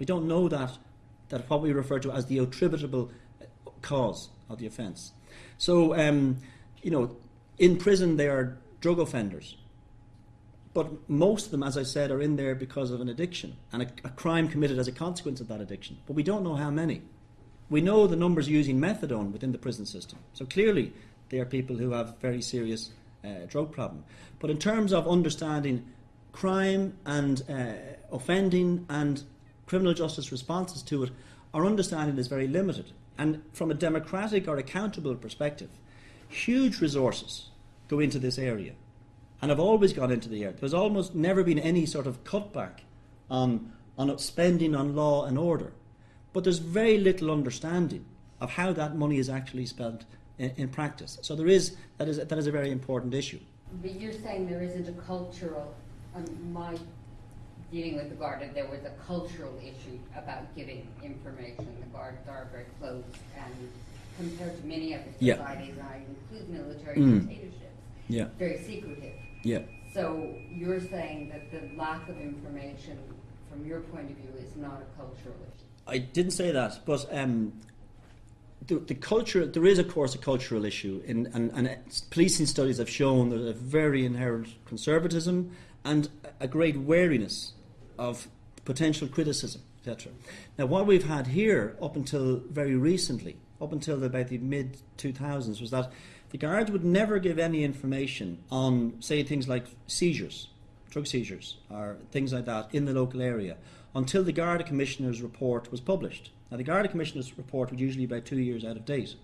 We don't know that, that what we refer to as the attributable uh, cause of the offence. So, um, you know, in prison they are drug offenders. But most of them, as I said, are in there because of an addiction and a, a crime committed as a consequence of that addiction. But we don't know how many. We know the numbers using methadone within the prison system. So clearly, they are people who have very serious uh, drug problem. But in terms of understanding crime and uh, offending and criminal justice responses to it, our understanding is very limited. And from a democratic or accountable perspective, huge resources go into this area and have always gone into the area. There's almost never been any sort of cutback on, on spending on law and order. But there's very little understanding of how that money is actually spent in, in practice. So there is that is that is a very important issue. But you're saying there isn't a cultural, um, my dealing with the guard, there was a cultural issue about giving information. The guards are very close and compared to many other Yeah. societies, and I include military Mm. dictatorships, Yeah, very secretive. yeah. So you're saying that the lack of information, from your point of view, is not a cultural issue? I didn't say that, but um, the, the culture there is, of course, a cultural issue, in, and, and policing studies have shown there's a very inherent conservatism and a great wariness of potential criticism, etc. Now, what we've had here up until very recently, up until about the mid 2000s, was that the guards would never give any information on, say, things like seizures, drug seizures, or things like that in the local area until the Garda Commissioner's report was published. Now, the Garda Commissioner's report was usually about two years out of date.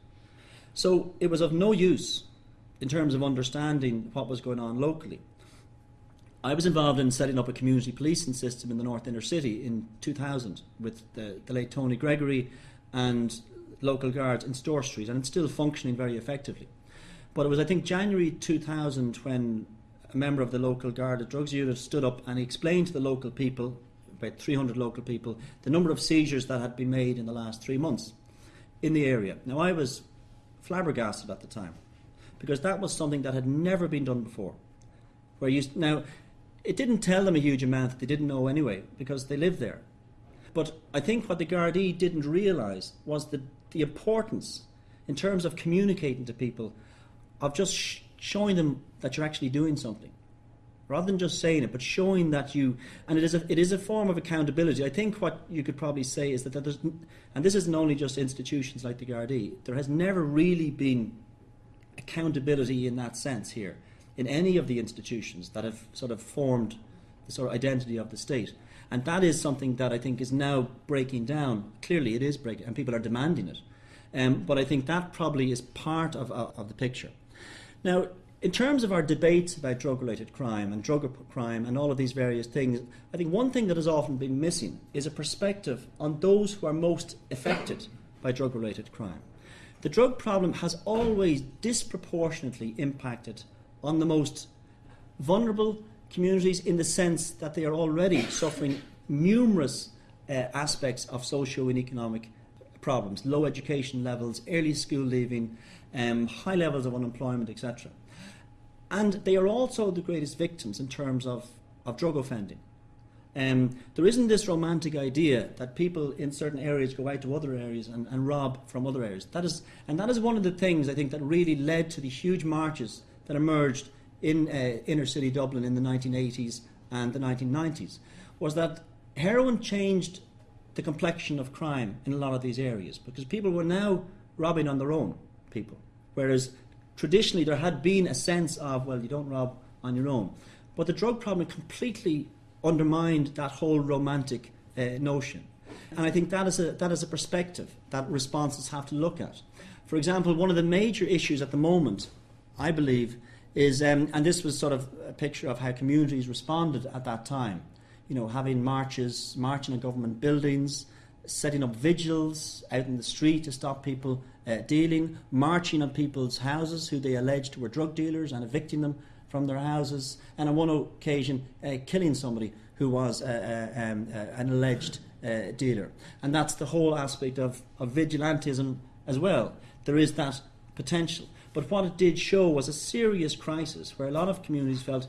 So it was of no use in terms of understanding what was going on locally. I was involved in setting up a community policing system in the North Inner City in 2000 with the, the late Tony Gregory and local guards in Store Street, and it's still functioning very effectively. But it was, I think, January 2000 when a member of the local Garda Drugs Unit stood up and explained to the local people, about 300 local people, the number of seizures that had been made in the last three months in the area. Now, I was flabbergasted at the time because that was something that had never been done before. Where you now, it didn't tell them a huge amount that they didn't know anyway because they lived there. But I think what the Gardaí didn't realise was the, the importance in terms of communicating to people of just sh- showing them that you're actually doing something rather than just saying it, but showing that you, and it is a, it is a form of accountability. I think what you could probably say is that, that there's, and this isn't only just institutions like the Gardaí, there has never really been accountability in that sense here in any of the institutions that have sort of formed the sort of identity of the state. And that is something that I think is now breaking down. Clearly, it is breaking, and people are demanding it. Um, but I think that probably is part of, of, of the picture. Now, in terms of our debates about drug related crime and drug crime and all of these various things, I think one thing that has often been missing is a perspective on those who are most affected by drug related crime. The drug problem has always disproportionately impacted on the most vulnerable communities in the sense that they are already suffering numerous uh, aspects of socio and economic problems low education levels, early school leaving, um, high levels of unemployment, etc. And they are also the greatest victims in terms of, of drug offending. Um, there isn't this romantic idea that people in certain areas go out to other areas and, and rob from other areas. That is, and that is one of the things I think that really led to the huge marches that emerged in uh, inner city Dublin in the 1980s and the 1990s. Was that heroin changed the complexion of crime in a lot of these areas because people were now robbing on their own, people. Whereas traditionally there had been a sense of, well, you don't rob on your own. But the drug problem completely undermined that whole romantic uh, notion. And I think that is, a, that is a perspective that responses have to look at. For example, one of the major issues at the moment, I believe, is, um, and this was sort of a picture of how communities responded at that time, you know, having marches, marching in government buildings, setting up vigils out in the street to stop people uh, dealing, marching on people's houses who they alleged were drug dealers and evicting them from their houses, and on one occasion uh, killing somebody who was uh, uh um, uh, an alleged uh, dealer. And that's the whole aspect of, of vigilantism as well. There is that potential. But what it did show was a serious crisis where a lot of communities felt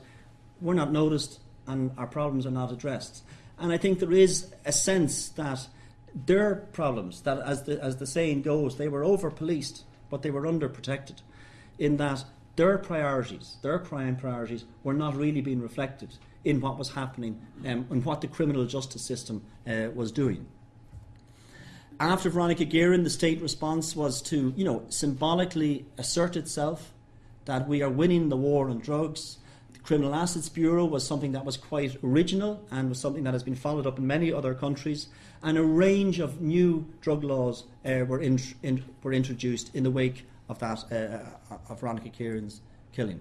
we're not noticed and our problems are not addressed. And I think there is a sense that their problems, that as the, as the saying goes, they were over policed, but they were under protected, in that their priorities, their crime priorities, were not really being reflected in what was happening um, and what the criminal justice system uh, was doing. After Veronica Guerin, the state response was to, you know, symbolically assert itself that we are winning the war on drugs, The Criminal Assets Bureau was something that was quite original and was something that has been followed up in many other countries. And a range of new drug laws uh, were, in, in, were introduced in the wake of that uh, uh, of Veronica Guerin's killing.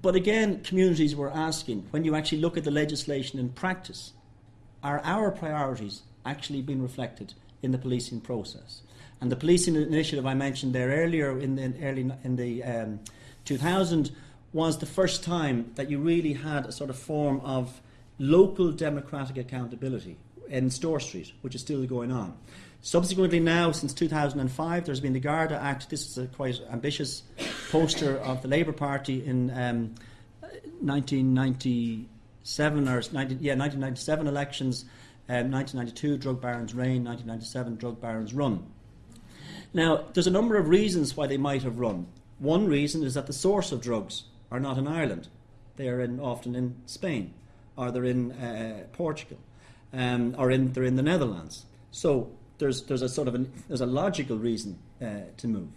But again, communities were asking when you actually look at the legislation in practice, are our priorities actually been reflected in the policing process? And the policing initiative I mentioned there earlier in the early in the um, 2000 was the first time that you really had a sort of form of local democratic accountability in Store Street, which is still going on. Subsequently, now since 2005, there's been the Garda Act. This is a quite ambitious poster of the Labour Party in um, 1997 or 19, yeah 1997 elections, um, 1992 drug barons reign, 1997 drug barons run. Now, there's a number of reasons why they might have run. One reason is that the source of drugs are not in Ireland. They are in, often in Spain, or they're in uh, Portugal, um, or in, they're in the Netherlands. So there's, there's a sort of an, there's a logical reason uh, to move.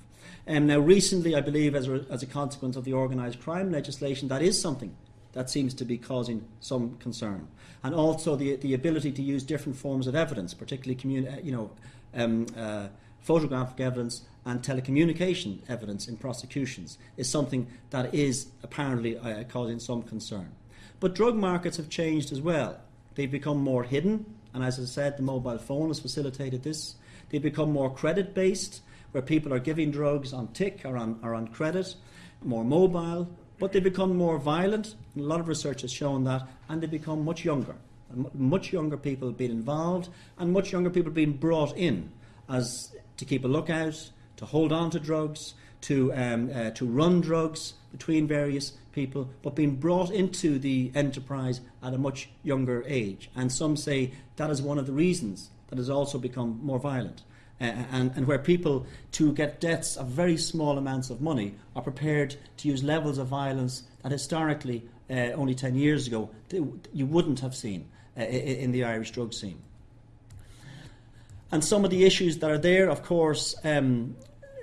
Um, now, recently, I believe, as a, as a consequence of the organised crime legislation, that is something that seems to be causing some concern. And also the, the ability to use different forms of evidence, particularly communi- uh, you know, um, uh, photographic evidence and telecommunication evidence in prosecutions is something that is apparently uh, causing some concern. But drug markets have changed as well. They've become more hidden, and as I said, the mobile phone has facilitated this. They've become more credit based, where people are giving drugs on tick or on, or on credit, more mobile, but they become more violent. A lot of research has shown that, and they become much younger. Much younger people being involved, and much younger people being brought in as to keep a lookout, to hold on to drugs, to, um, uh, to run drugs between various people, but being brought into the enterprise at a much younger age. And some say that is one of the reasons that has also become more violent. And, and where people, to get debts of very small amounts of money, are prepared to use levels of violence that historically, uh, only 10 years ago, you wouldn't have seen uh, in the Irish drug scene. And some of the issues that are there, of course, um,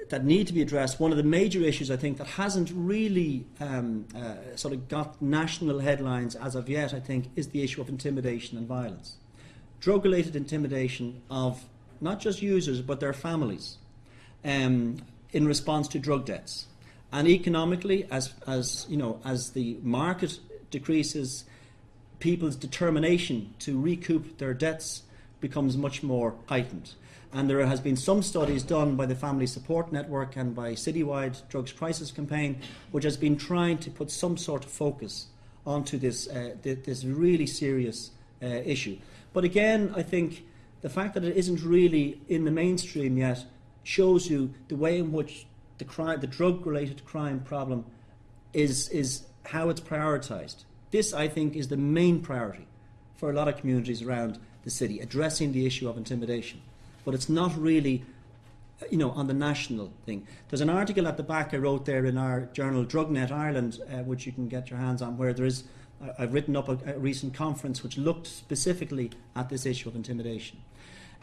that need to be addressed. One of the major issues, I think, that hasn't really um, uh, sort of got national headlines as of yet, I think, is the issue of intimidation and violence. Drug related intimidation of not just users but their families um, in response to drug debts. And economically, as, as, you know, as the market decreases, people's determination to recoup their debts becomes much more heightened. And there has been some studies done by the Family Support Network and by Citywide Drugs Crisis Campaign, which has been trying to put some sort of focus onto this, uh, this really serious uh, issue. But again, I think the fact that it isn't really in the mainstream yet shows you the way in which the crime, the drug-related crime problem, is is how it's prioritised. This, I think, is the main priority for a lot of communities around the city, addressing the issue of intimidation. But it's not really, you know, on the national thing. There's an article at the back I wrote there in our journal, DrugNet Ireland, uh, which you can get your hands on, where there is I've written up a, a, recent conference which looked specifically at this issue of intimidation.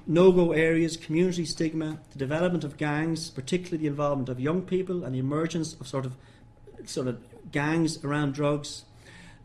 No go areas, community stigma, the development of gangs, particularly the involvement of young people and the emergence of sort of, sort of gangs around drugs,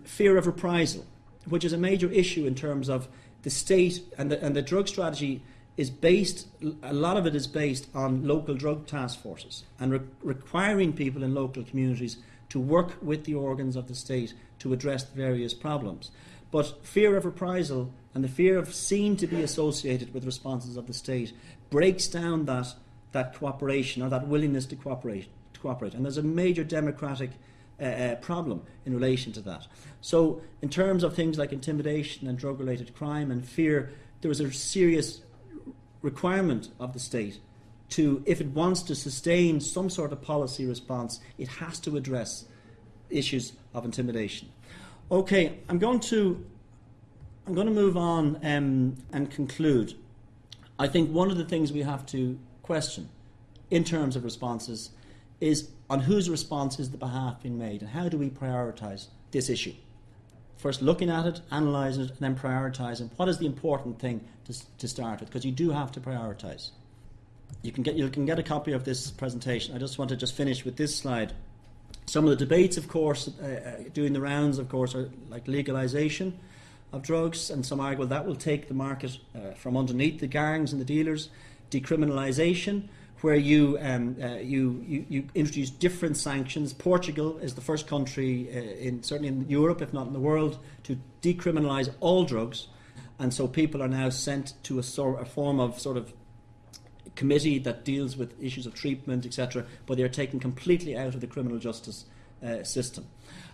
fear of reprisal, which is a major issue in terms of the state and the, and the drug strategy is based, a lot of it is based on local drug task forces and re- requiring people in local communities to work with the organs of the state to address the various problems. But fear of reprisal and the fear of seen to be associated with responses of the state breaks down that, that cooperation or that willingness to cooperate. To cooperate. And there's a major democratic uh, uh, problem in relation to that. So, in terms of things like intimidation and drug related crime and fear, there is a serious requirement of the state to, if it wants to sustain some sort of policy response, it has to address issues of intimidation. Okay, I'm going to I'm going to move on um, and conclude. I think one of the things we have to question in terms of responses is on whose response is the behalf being made and how do we prioritise this issue? First, looking at it, analysing it, and then prioritising what is the important thing to, to start with, because you do have to prioritise. You can, get, you can get a copy of this presentation. I just want to just finish with this slide. Some of the debates, of course, uh, uh, doing the rounds, of course, are like legalisation of drugs, and some argue well, that will take the market uh, from underneath the gangs and the dealers. Decriminalisation, where you, um, uh, you, you, you, introduce different sanctions. Portugal is the first country, uh, in, certainly in Europe, if not in the world, to decriminalise all drugs. And so people are now sent to a, sort, a form of sort of committee that deals with issues of treatment, etc., but they're taken completely out of the criminal justice uh, system.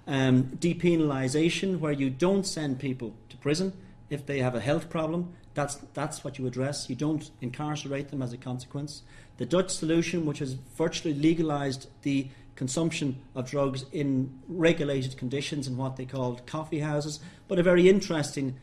Um, depenalisation, where you don't send people to prison if they have a health problem, that's, that's what you address. You don't incarcerate them as a consequence. The Dutch solution, which has virtually legalised the consumption of drugs in regulated conditions in what they called coffee houses, but a very interesting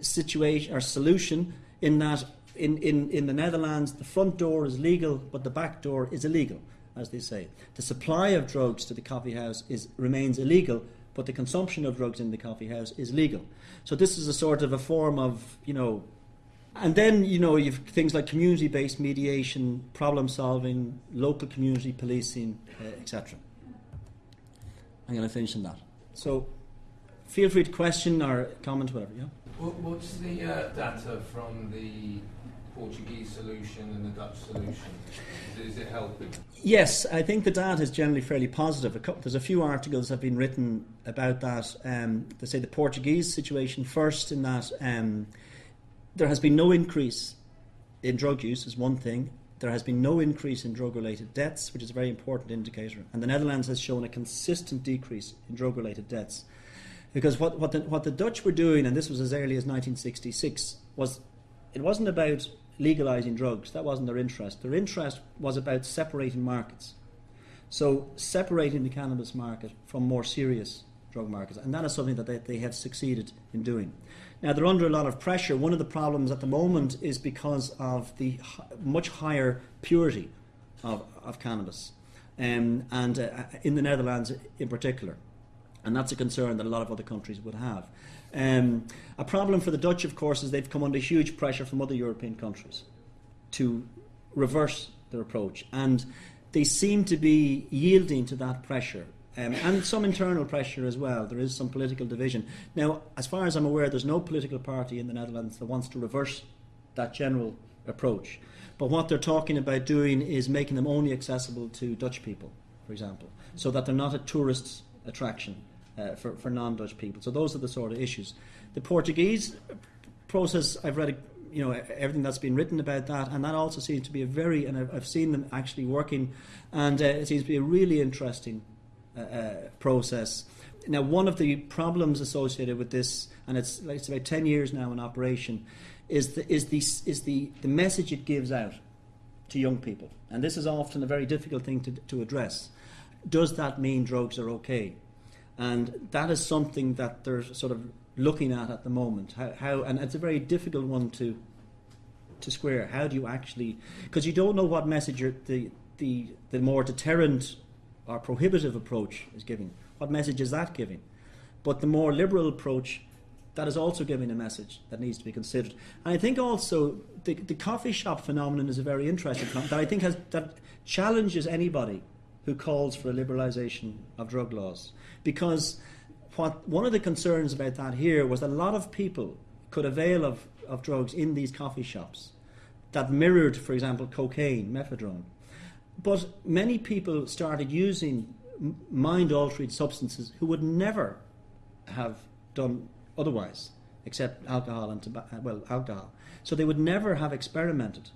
situation or solution in that in, in, in the Netherlands, the front door is legal, but the back door is illegal, as they say. The supply of drugs to the coffee house is, remains illegal, but the consumption of drugs in the coffee house is legal. So this is a sort of a form of, you know, and then you know you've things like community-based mediation, problem solving, local community policing, uh, etc. I'm going to finish on that. So feel free to question or comment, whatever. Yeah. What's the uh, data from the Portuguese solution and the Dutch solution? Is it helping? Yes, I think the data is generally fairly positive. A couple, there's a few articles have been written about that. Um, they say the Portuguese situation first, in that um, there has been no increase in drug use, is one thing. There has been no increase in drug related deaths, which is a very important indicator. And the Netherlands has shown a consistent decrease in drug related deaths. Because what, what, the, what the Dutch were doing, and this was as early as 1966, was it wasn't about legalizing drugs. That wasn't their interest. Their interest was about separating markets. So, separating the cannabis market from more serious drug markets. And that is something that they, they have succeeded in doing. Now, they're under a lot of pressure. One of the problems at the moment is because of the much higher purity of, of cannabis, um, and uh, in the Netherlands in particular. And that's a concern that a lot of other countries would have. Um, a problem for the Dutch, of course, is they've come under huge pressure from other European countries to reverse their approach. And they seem to be yielding to that pressure. Um, and some internal pressure as well. There is some political division. Now, as far as I'm aware, there's no political party in the Netherlands that wants to reverse that general approach. But what they're talking about doing is making them only accessible to Dutch people, for example, so that they're not a tourist attraction uh, for, for non Dutch people. So, those are the sort of issues. The Portuguese process, I've read you know everything that's been written about that, and that also seems to be a very and I've, I've seen them actually working, and uh, it seems to be a really interesting uh, uh, process. Now, one of the problems associated with this, and it's like it's about ten years now in operation, is the is the is the the message it gives out to young people, and this is often a very difficult thing to to address. Does that mean drugs are okay? And that is something that they're sort of looking at at the moment. How, how and it's a very difficult one to to square. How do you actually? Because you don't know what message the the the more deterrent or prohibitive approach is giving. What message is that giving? But the more liberal approach, that is also giving a message that needs to be considered. And I think also the, the coffee shop phenomenon is a very interesting one that I think has that challenges anybody who calls for a liberalisation of drug laws because what one of the concerns about that here was a lot of people could avail of, of drugs in these coffee shops that mirrored, for example, cocaine, methadone. But many people started using mind altering substances who would never have done otherwise, except alcohol and tobacco, uh, well, alcohol. So they would never have experimented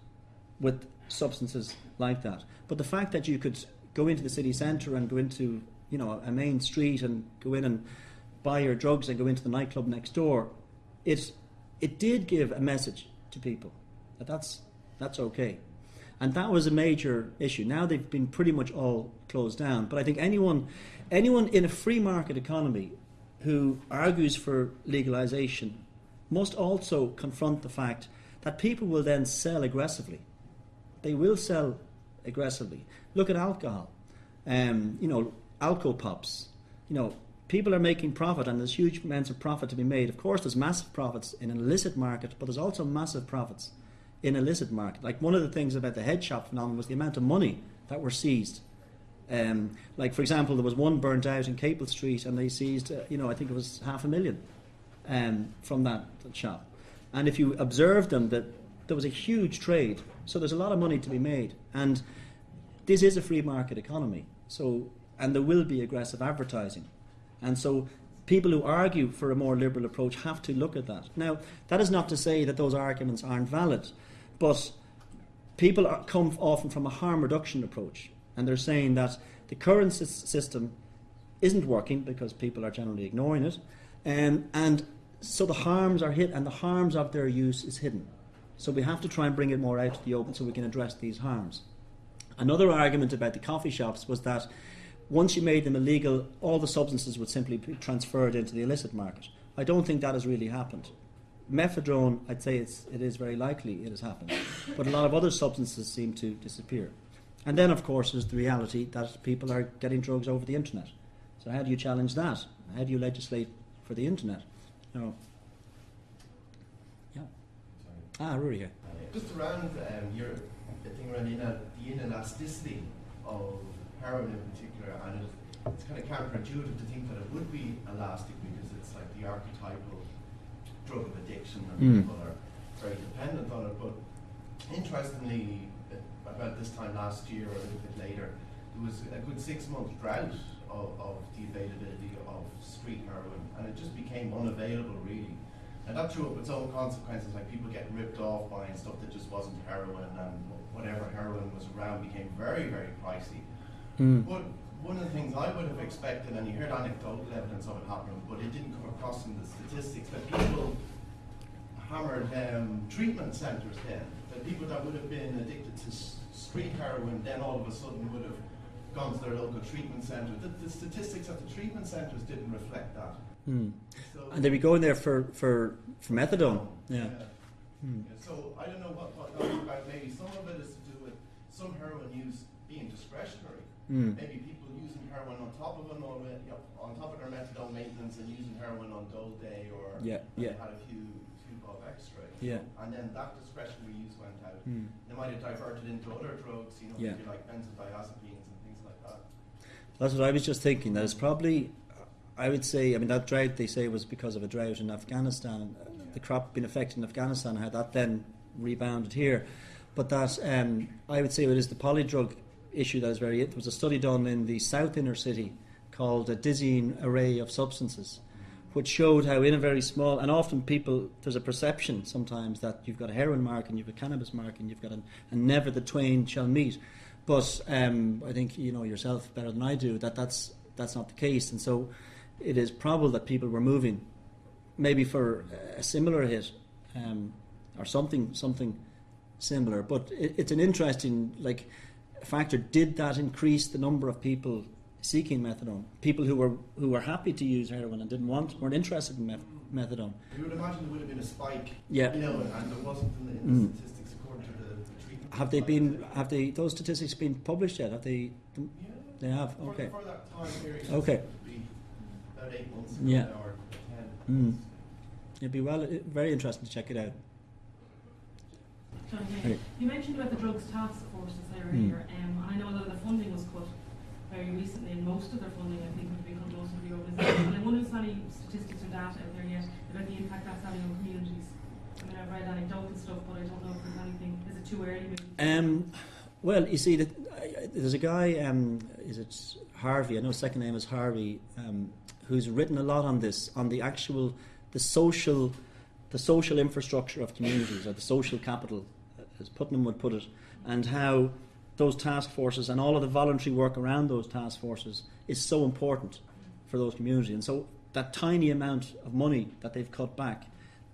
with substances like that. But the fact that you could go into the city centre and go into, you know, a main street and go in and buy your drugs and go into the nightclub next door, it it did give a message to people that that's that's okay, and that was a major issue. Now they've been pretty much all closed down. But I think anyone anyone in a free market economy who argues for legalization must also confront the fact that people will then sell aggressively. They will sell aggressively. Look at alcohol. Um, you know, alco pops. You know, people are making profit and there's huge amounts of profit to be made. Of course, there's massive profits in an illicit market, but there's also massive profits in illicit market. Like one of the things about the head shop phenomenon was the amount of money that were seized. Um, like for example, there was one burnt out in Capel Street, and they seized, uh, you know, I think it was half a million um, from that shop. And if you observe them, that there was a huge trade. So there's a lot of money to be made, and this is a free market economy. So and there will be aggressive advertising. And so people who argue for a more liberal approach have to look at that. Now, that is not to say that those arguments aren't valid, but people are, come often from a harm reduction approach, and they're saying that the current system isn't working because people are generally ignoring it, um, and so the harms are hit, and the harms of their use is hidden. So we have to try and bring it more out to the open so we can address these harms. Another argument about the coffee shops was that once you made them illegal, all the substances would simply be transferred into the illicit market. I don't think that has really happened. Methadone, I'd say it's, it is very likely it has happened, but a lot of other substances seem to disappear. And then, of course, there's the reality that people are getting drugs over the internet. So, how do you challenge that? How do you legislate for the internet? No. Yeah. Ah, here. Just around um, your thing around the inelasticity of heroin in particular, and it's, it's kind of counterintuitive to think that it would be elastic because it's like the archetypal drug of addiction and mm. people are very dependent on it. But interestingly, about this time last year or a little bit later, there was a good six month drought of, of the availability of street heroin, and it just became unavailable really. And that threw up its own consequences, like people getting ripped off buying stuff that just wasn't heroin, and whatever heroin was around became very, very pricey. Mm. But one of the things I would have expected, and you heard anecdotal evidence of it happening, but it didn't come across in the statistics, that people hammered um, treatment centres then. That people that would have been addicted to street heroin then all of a sudden would have gone to their local treatment centre. The, the statistics at the treatment centres didn't reflect that. Mm. So and they'd be going there for, for, for methadone. Yeah. yeah. Mm. yeah. So I don't know what, what that was about. Maybe some of it is to do with some heroin use being discretionary Mm. Maybe people using heroin on top of an already, you know, on top of their methadone maintenance and using heroin on dole day or yeah, yeah. had a few few of X-ray. Yeah. And then that discretionary use went out. Hmm. They might have diverted into other drugs, you know, Yeah. like benzodiazepines and things like that. That's what I was just thinking. That it's probably, I would say, I mean, that drought they say was because of a drought in Afghanistan, uh, the crop being affected in Afghanistan, how that then rebounded here. But that, um, I would say, it is the polydrug issue that is very. There was a study done in the south inner city called a dizzying array of substances, which showed how in a very small and often people there's a perception sometimes that you've got a heroin mark and you've got a cannabis mark and you've got an, and never the twain shall meet. But um, I think you know yourself better than I do that that's that's not the case, and so it is probable that people were moving, maybe for a similar hit, um, or something something similar. But it, it's an interesting like factor. Did that increase the number of people seeking methadone? People who were who were happy to use heroin and didn't want weren't interested in meth- methadone. You would imagine there would have been a spike, Yeah. you know, and, there wasn't in the, in the Mm. statistics according to the, the treatment. Have they been? Have they? Those statistics been published yet? Have they? Yeah. They have. For, Okay. for that time period. Okay. It would be About eight months ago Yeah. now, or ten. Mm. It'd be well, very interesting to check it out. John, Hey. You mentioned about the drugs task forces there Hmm. earlier. Um, I know a lot of the funding was cut very recently, and most of their funding, I think, would be cut most of the organisation. and I wonder if there's any statistics or data out there yet about the impact that's having on communities. I mean, I've read anecdotal stuff, but I don't know if there's anything. Is it too early? Maybe? Um, well, you see, that uh, there's a guy. Um, is it Harvey? I know his second name is Harvey, um, who's written a lot on this, on the actual, the social, the social infrastructure of communities, or the social capital, as Putnam would put it, and how those task forces and all of the voluntary work around those task forces is so important for those communities. And so that tiny amount of money that they've cut back,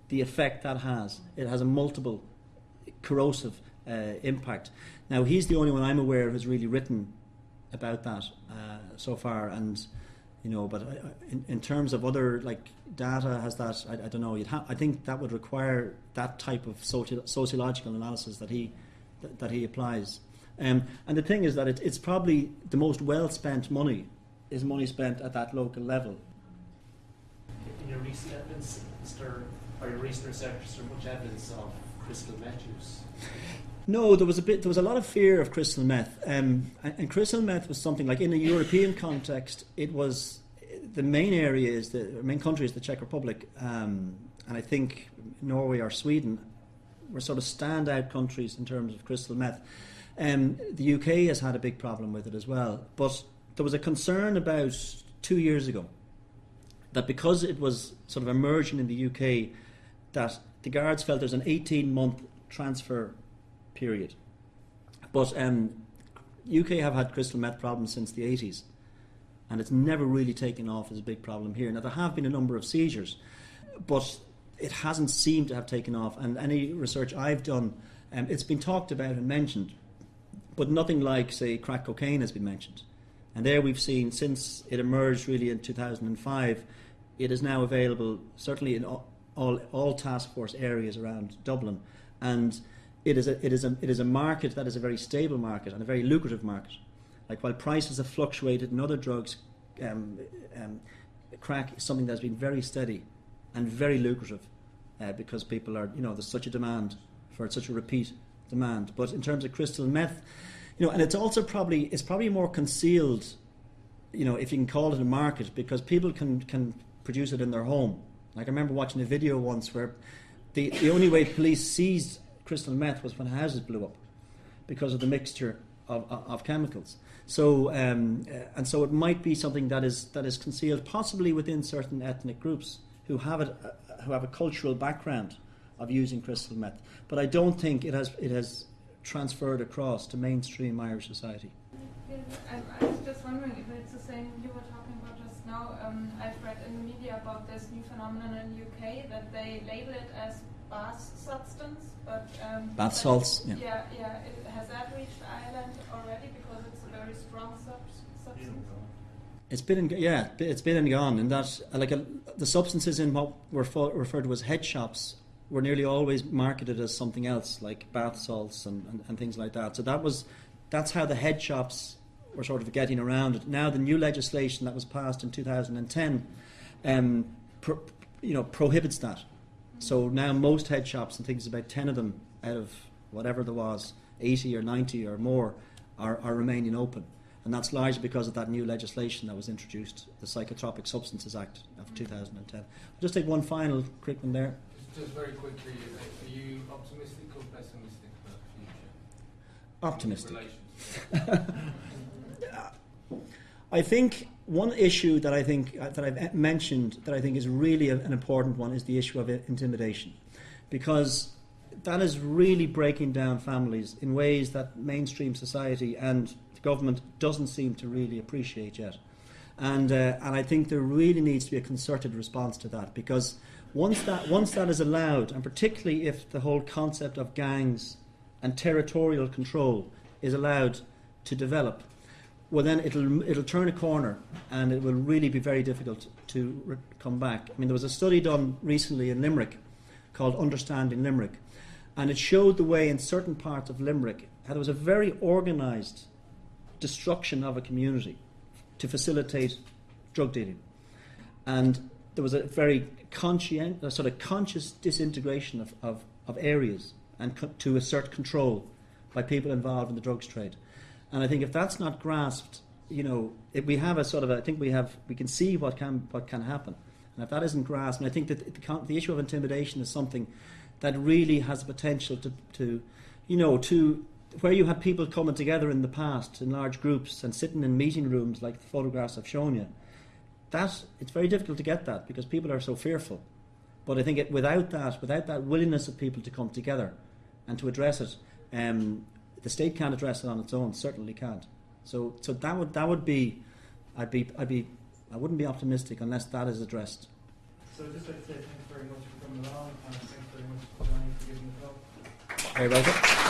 the effect that has, it has a multiple corrosive uh, impact. Now he's the only one I'm aware of who's really written about that uh, so far, and you know, but I, in, in terms of other like data, has that I, I don't know. You'd ha- I think that would require that type of soci- sociological analysis that he that, that he applies. Um, and the thing is that it, it's probably the most well spent money is money spent at that local level. In your recent evidence, is there, or your recent research, is there much evidence of crystal meth use? No, there was a bit. There was a lot of fear of crystal meth, um, and, and crystal meth was something like in a European context. It was the main area is the main country is the Czech Republic, um, and I think Norway or Sweden were sort of standout countries in terms of crystal meth. Um, the UK has had a big problem with it as well, but there was a concern about two years ago that because it was sort of emerging in the UK, that the guards felt there's an 18 month transfer period. But um, UK have had crystal meth problems since the 80s, and it's never really taken off as a big problem here. Now there have been a number of seizures, but it hasn't seemed to have taken off. And any research I've done, um, it's been talked about and mentioned, but nothing like, say, crack cocaine has been mentioned. And there we've seen since it emerged really in 2005, it is now available certainly in all, all, all task force areas around Dublin, and it is a it is a it is a market that is a very stable market and a very lucrative market. Like while prices have fluctuated in other drugs, um, um, crack is something that's been very steady and very lucrative uh, because people are you know there's such a demand for such a repeat demand. But in terms of crystal meth, you know, and it's also probably it's probably more concealed, you know, if you can call it a market because people can can produce it in their home. Like I remember watching a video once where the the only way police seized crystal meth was when houses blew up because of the mixture of, of, of chemicals. So um, uh, and so it might be something that is that is concealed, possibly within certain ethnic groups who have it, uh, who have a cultural background of using crystal meth. But I don't think it has it has transferred across to mainstream Irish society. I, I was just wondering if it's the same you were talking about just now. Um, I've read in the media about this new phenomenon in the UK that they label it as bath substance, but um, Bath salts, yeah. Yeah, yeah. It, has that reached Ireland already because it's a very strong sub- substance? It's been in, yeah, it's been and gone. In that, like uh the substances in what were fo- referred to as head shops were nearly always marketed as something else, like bath salts and, and, and things like that. So that was, that's how the head shops were sort of getting around it. Now the new legislation that was passed in 2010, um, pro, you know, prohibits that. So now most head shops and things, about 10 of them out of whatever there was, 80 or 90 or more, are, are remaining open. And that's largely because of that new legislation that was introduced, the Psychotropic Substances Act of 2010. I'll just take one final quick one there. Just, just very quickly, are are you optimistic or pessimistic about the future? Optimistic. [LAUGHS] I think one issue that I think uh, that I've mentioned that I think is really an important one is the issue of intimidation, because that is really breaking down families in ways that mainstream society and the government doesn't seem to really appreciate yet, and uh, and I think there really needs to be a concerted response to that because once that once that is allowed, and particularly if the whole concept of gangs and territorial control is allowed to develop, well then it'll it'll turn a corner and it will really be very difficult to come back. I mean, there was a study done recently in Limerick called Understanding Limerick, and it showed the way in certain parts of Limerick how there was a very organised destruction of a community to facilitate drug dealing, and there was a very conscient, sort of conscious disintegration of, of, of areas and to assert control by people involved in the drugs trade. And I think if that's not grasped, you know, if we have a sort of, a, I think we have, we can see what can what can happen. And if that isn't grasped, and I think that the, the issue of intimidation is something that really has potential to, to, you know, to where you had people coming together in the past in large groups and sitting in meeting rooms like the photographs have shown you. That it's very difficult to get that because people are so fearful. But I think it, without that, without that willingness of people to come together and to address it, um, the state can't address it on its own. Certainly can't. So, so that would that would be, I'd be, I'd be, I wouldn't be optimistic unless that is addressed. So I'd just like to say thanks very much for coming along and thanks very much for joining for giving the talk. Very welcome.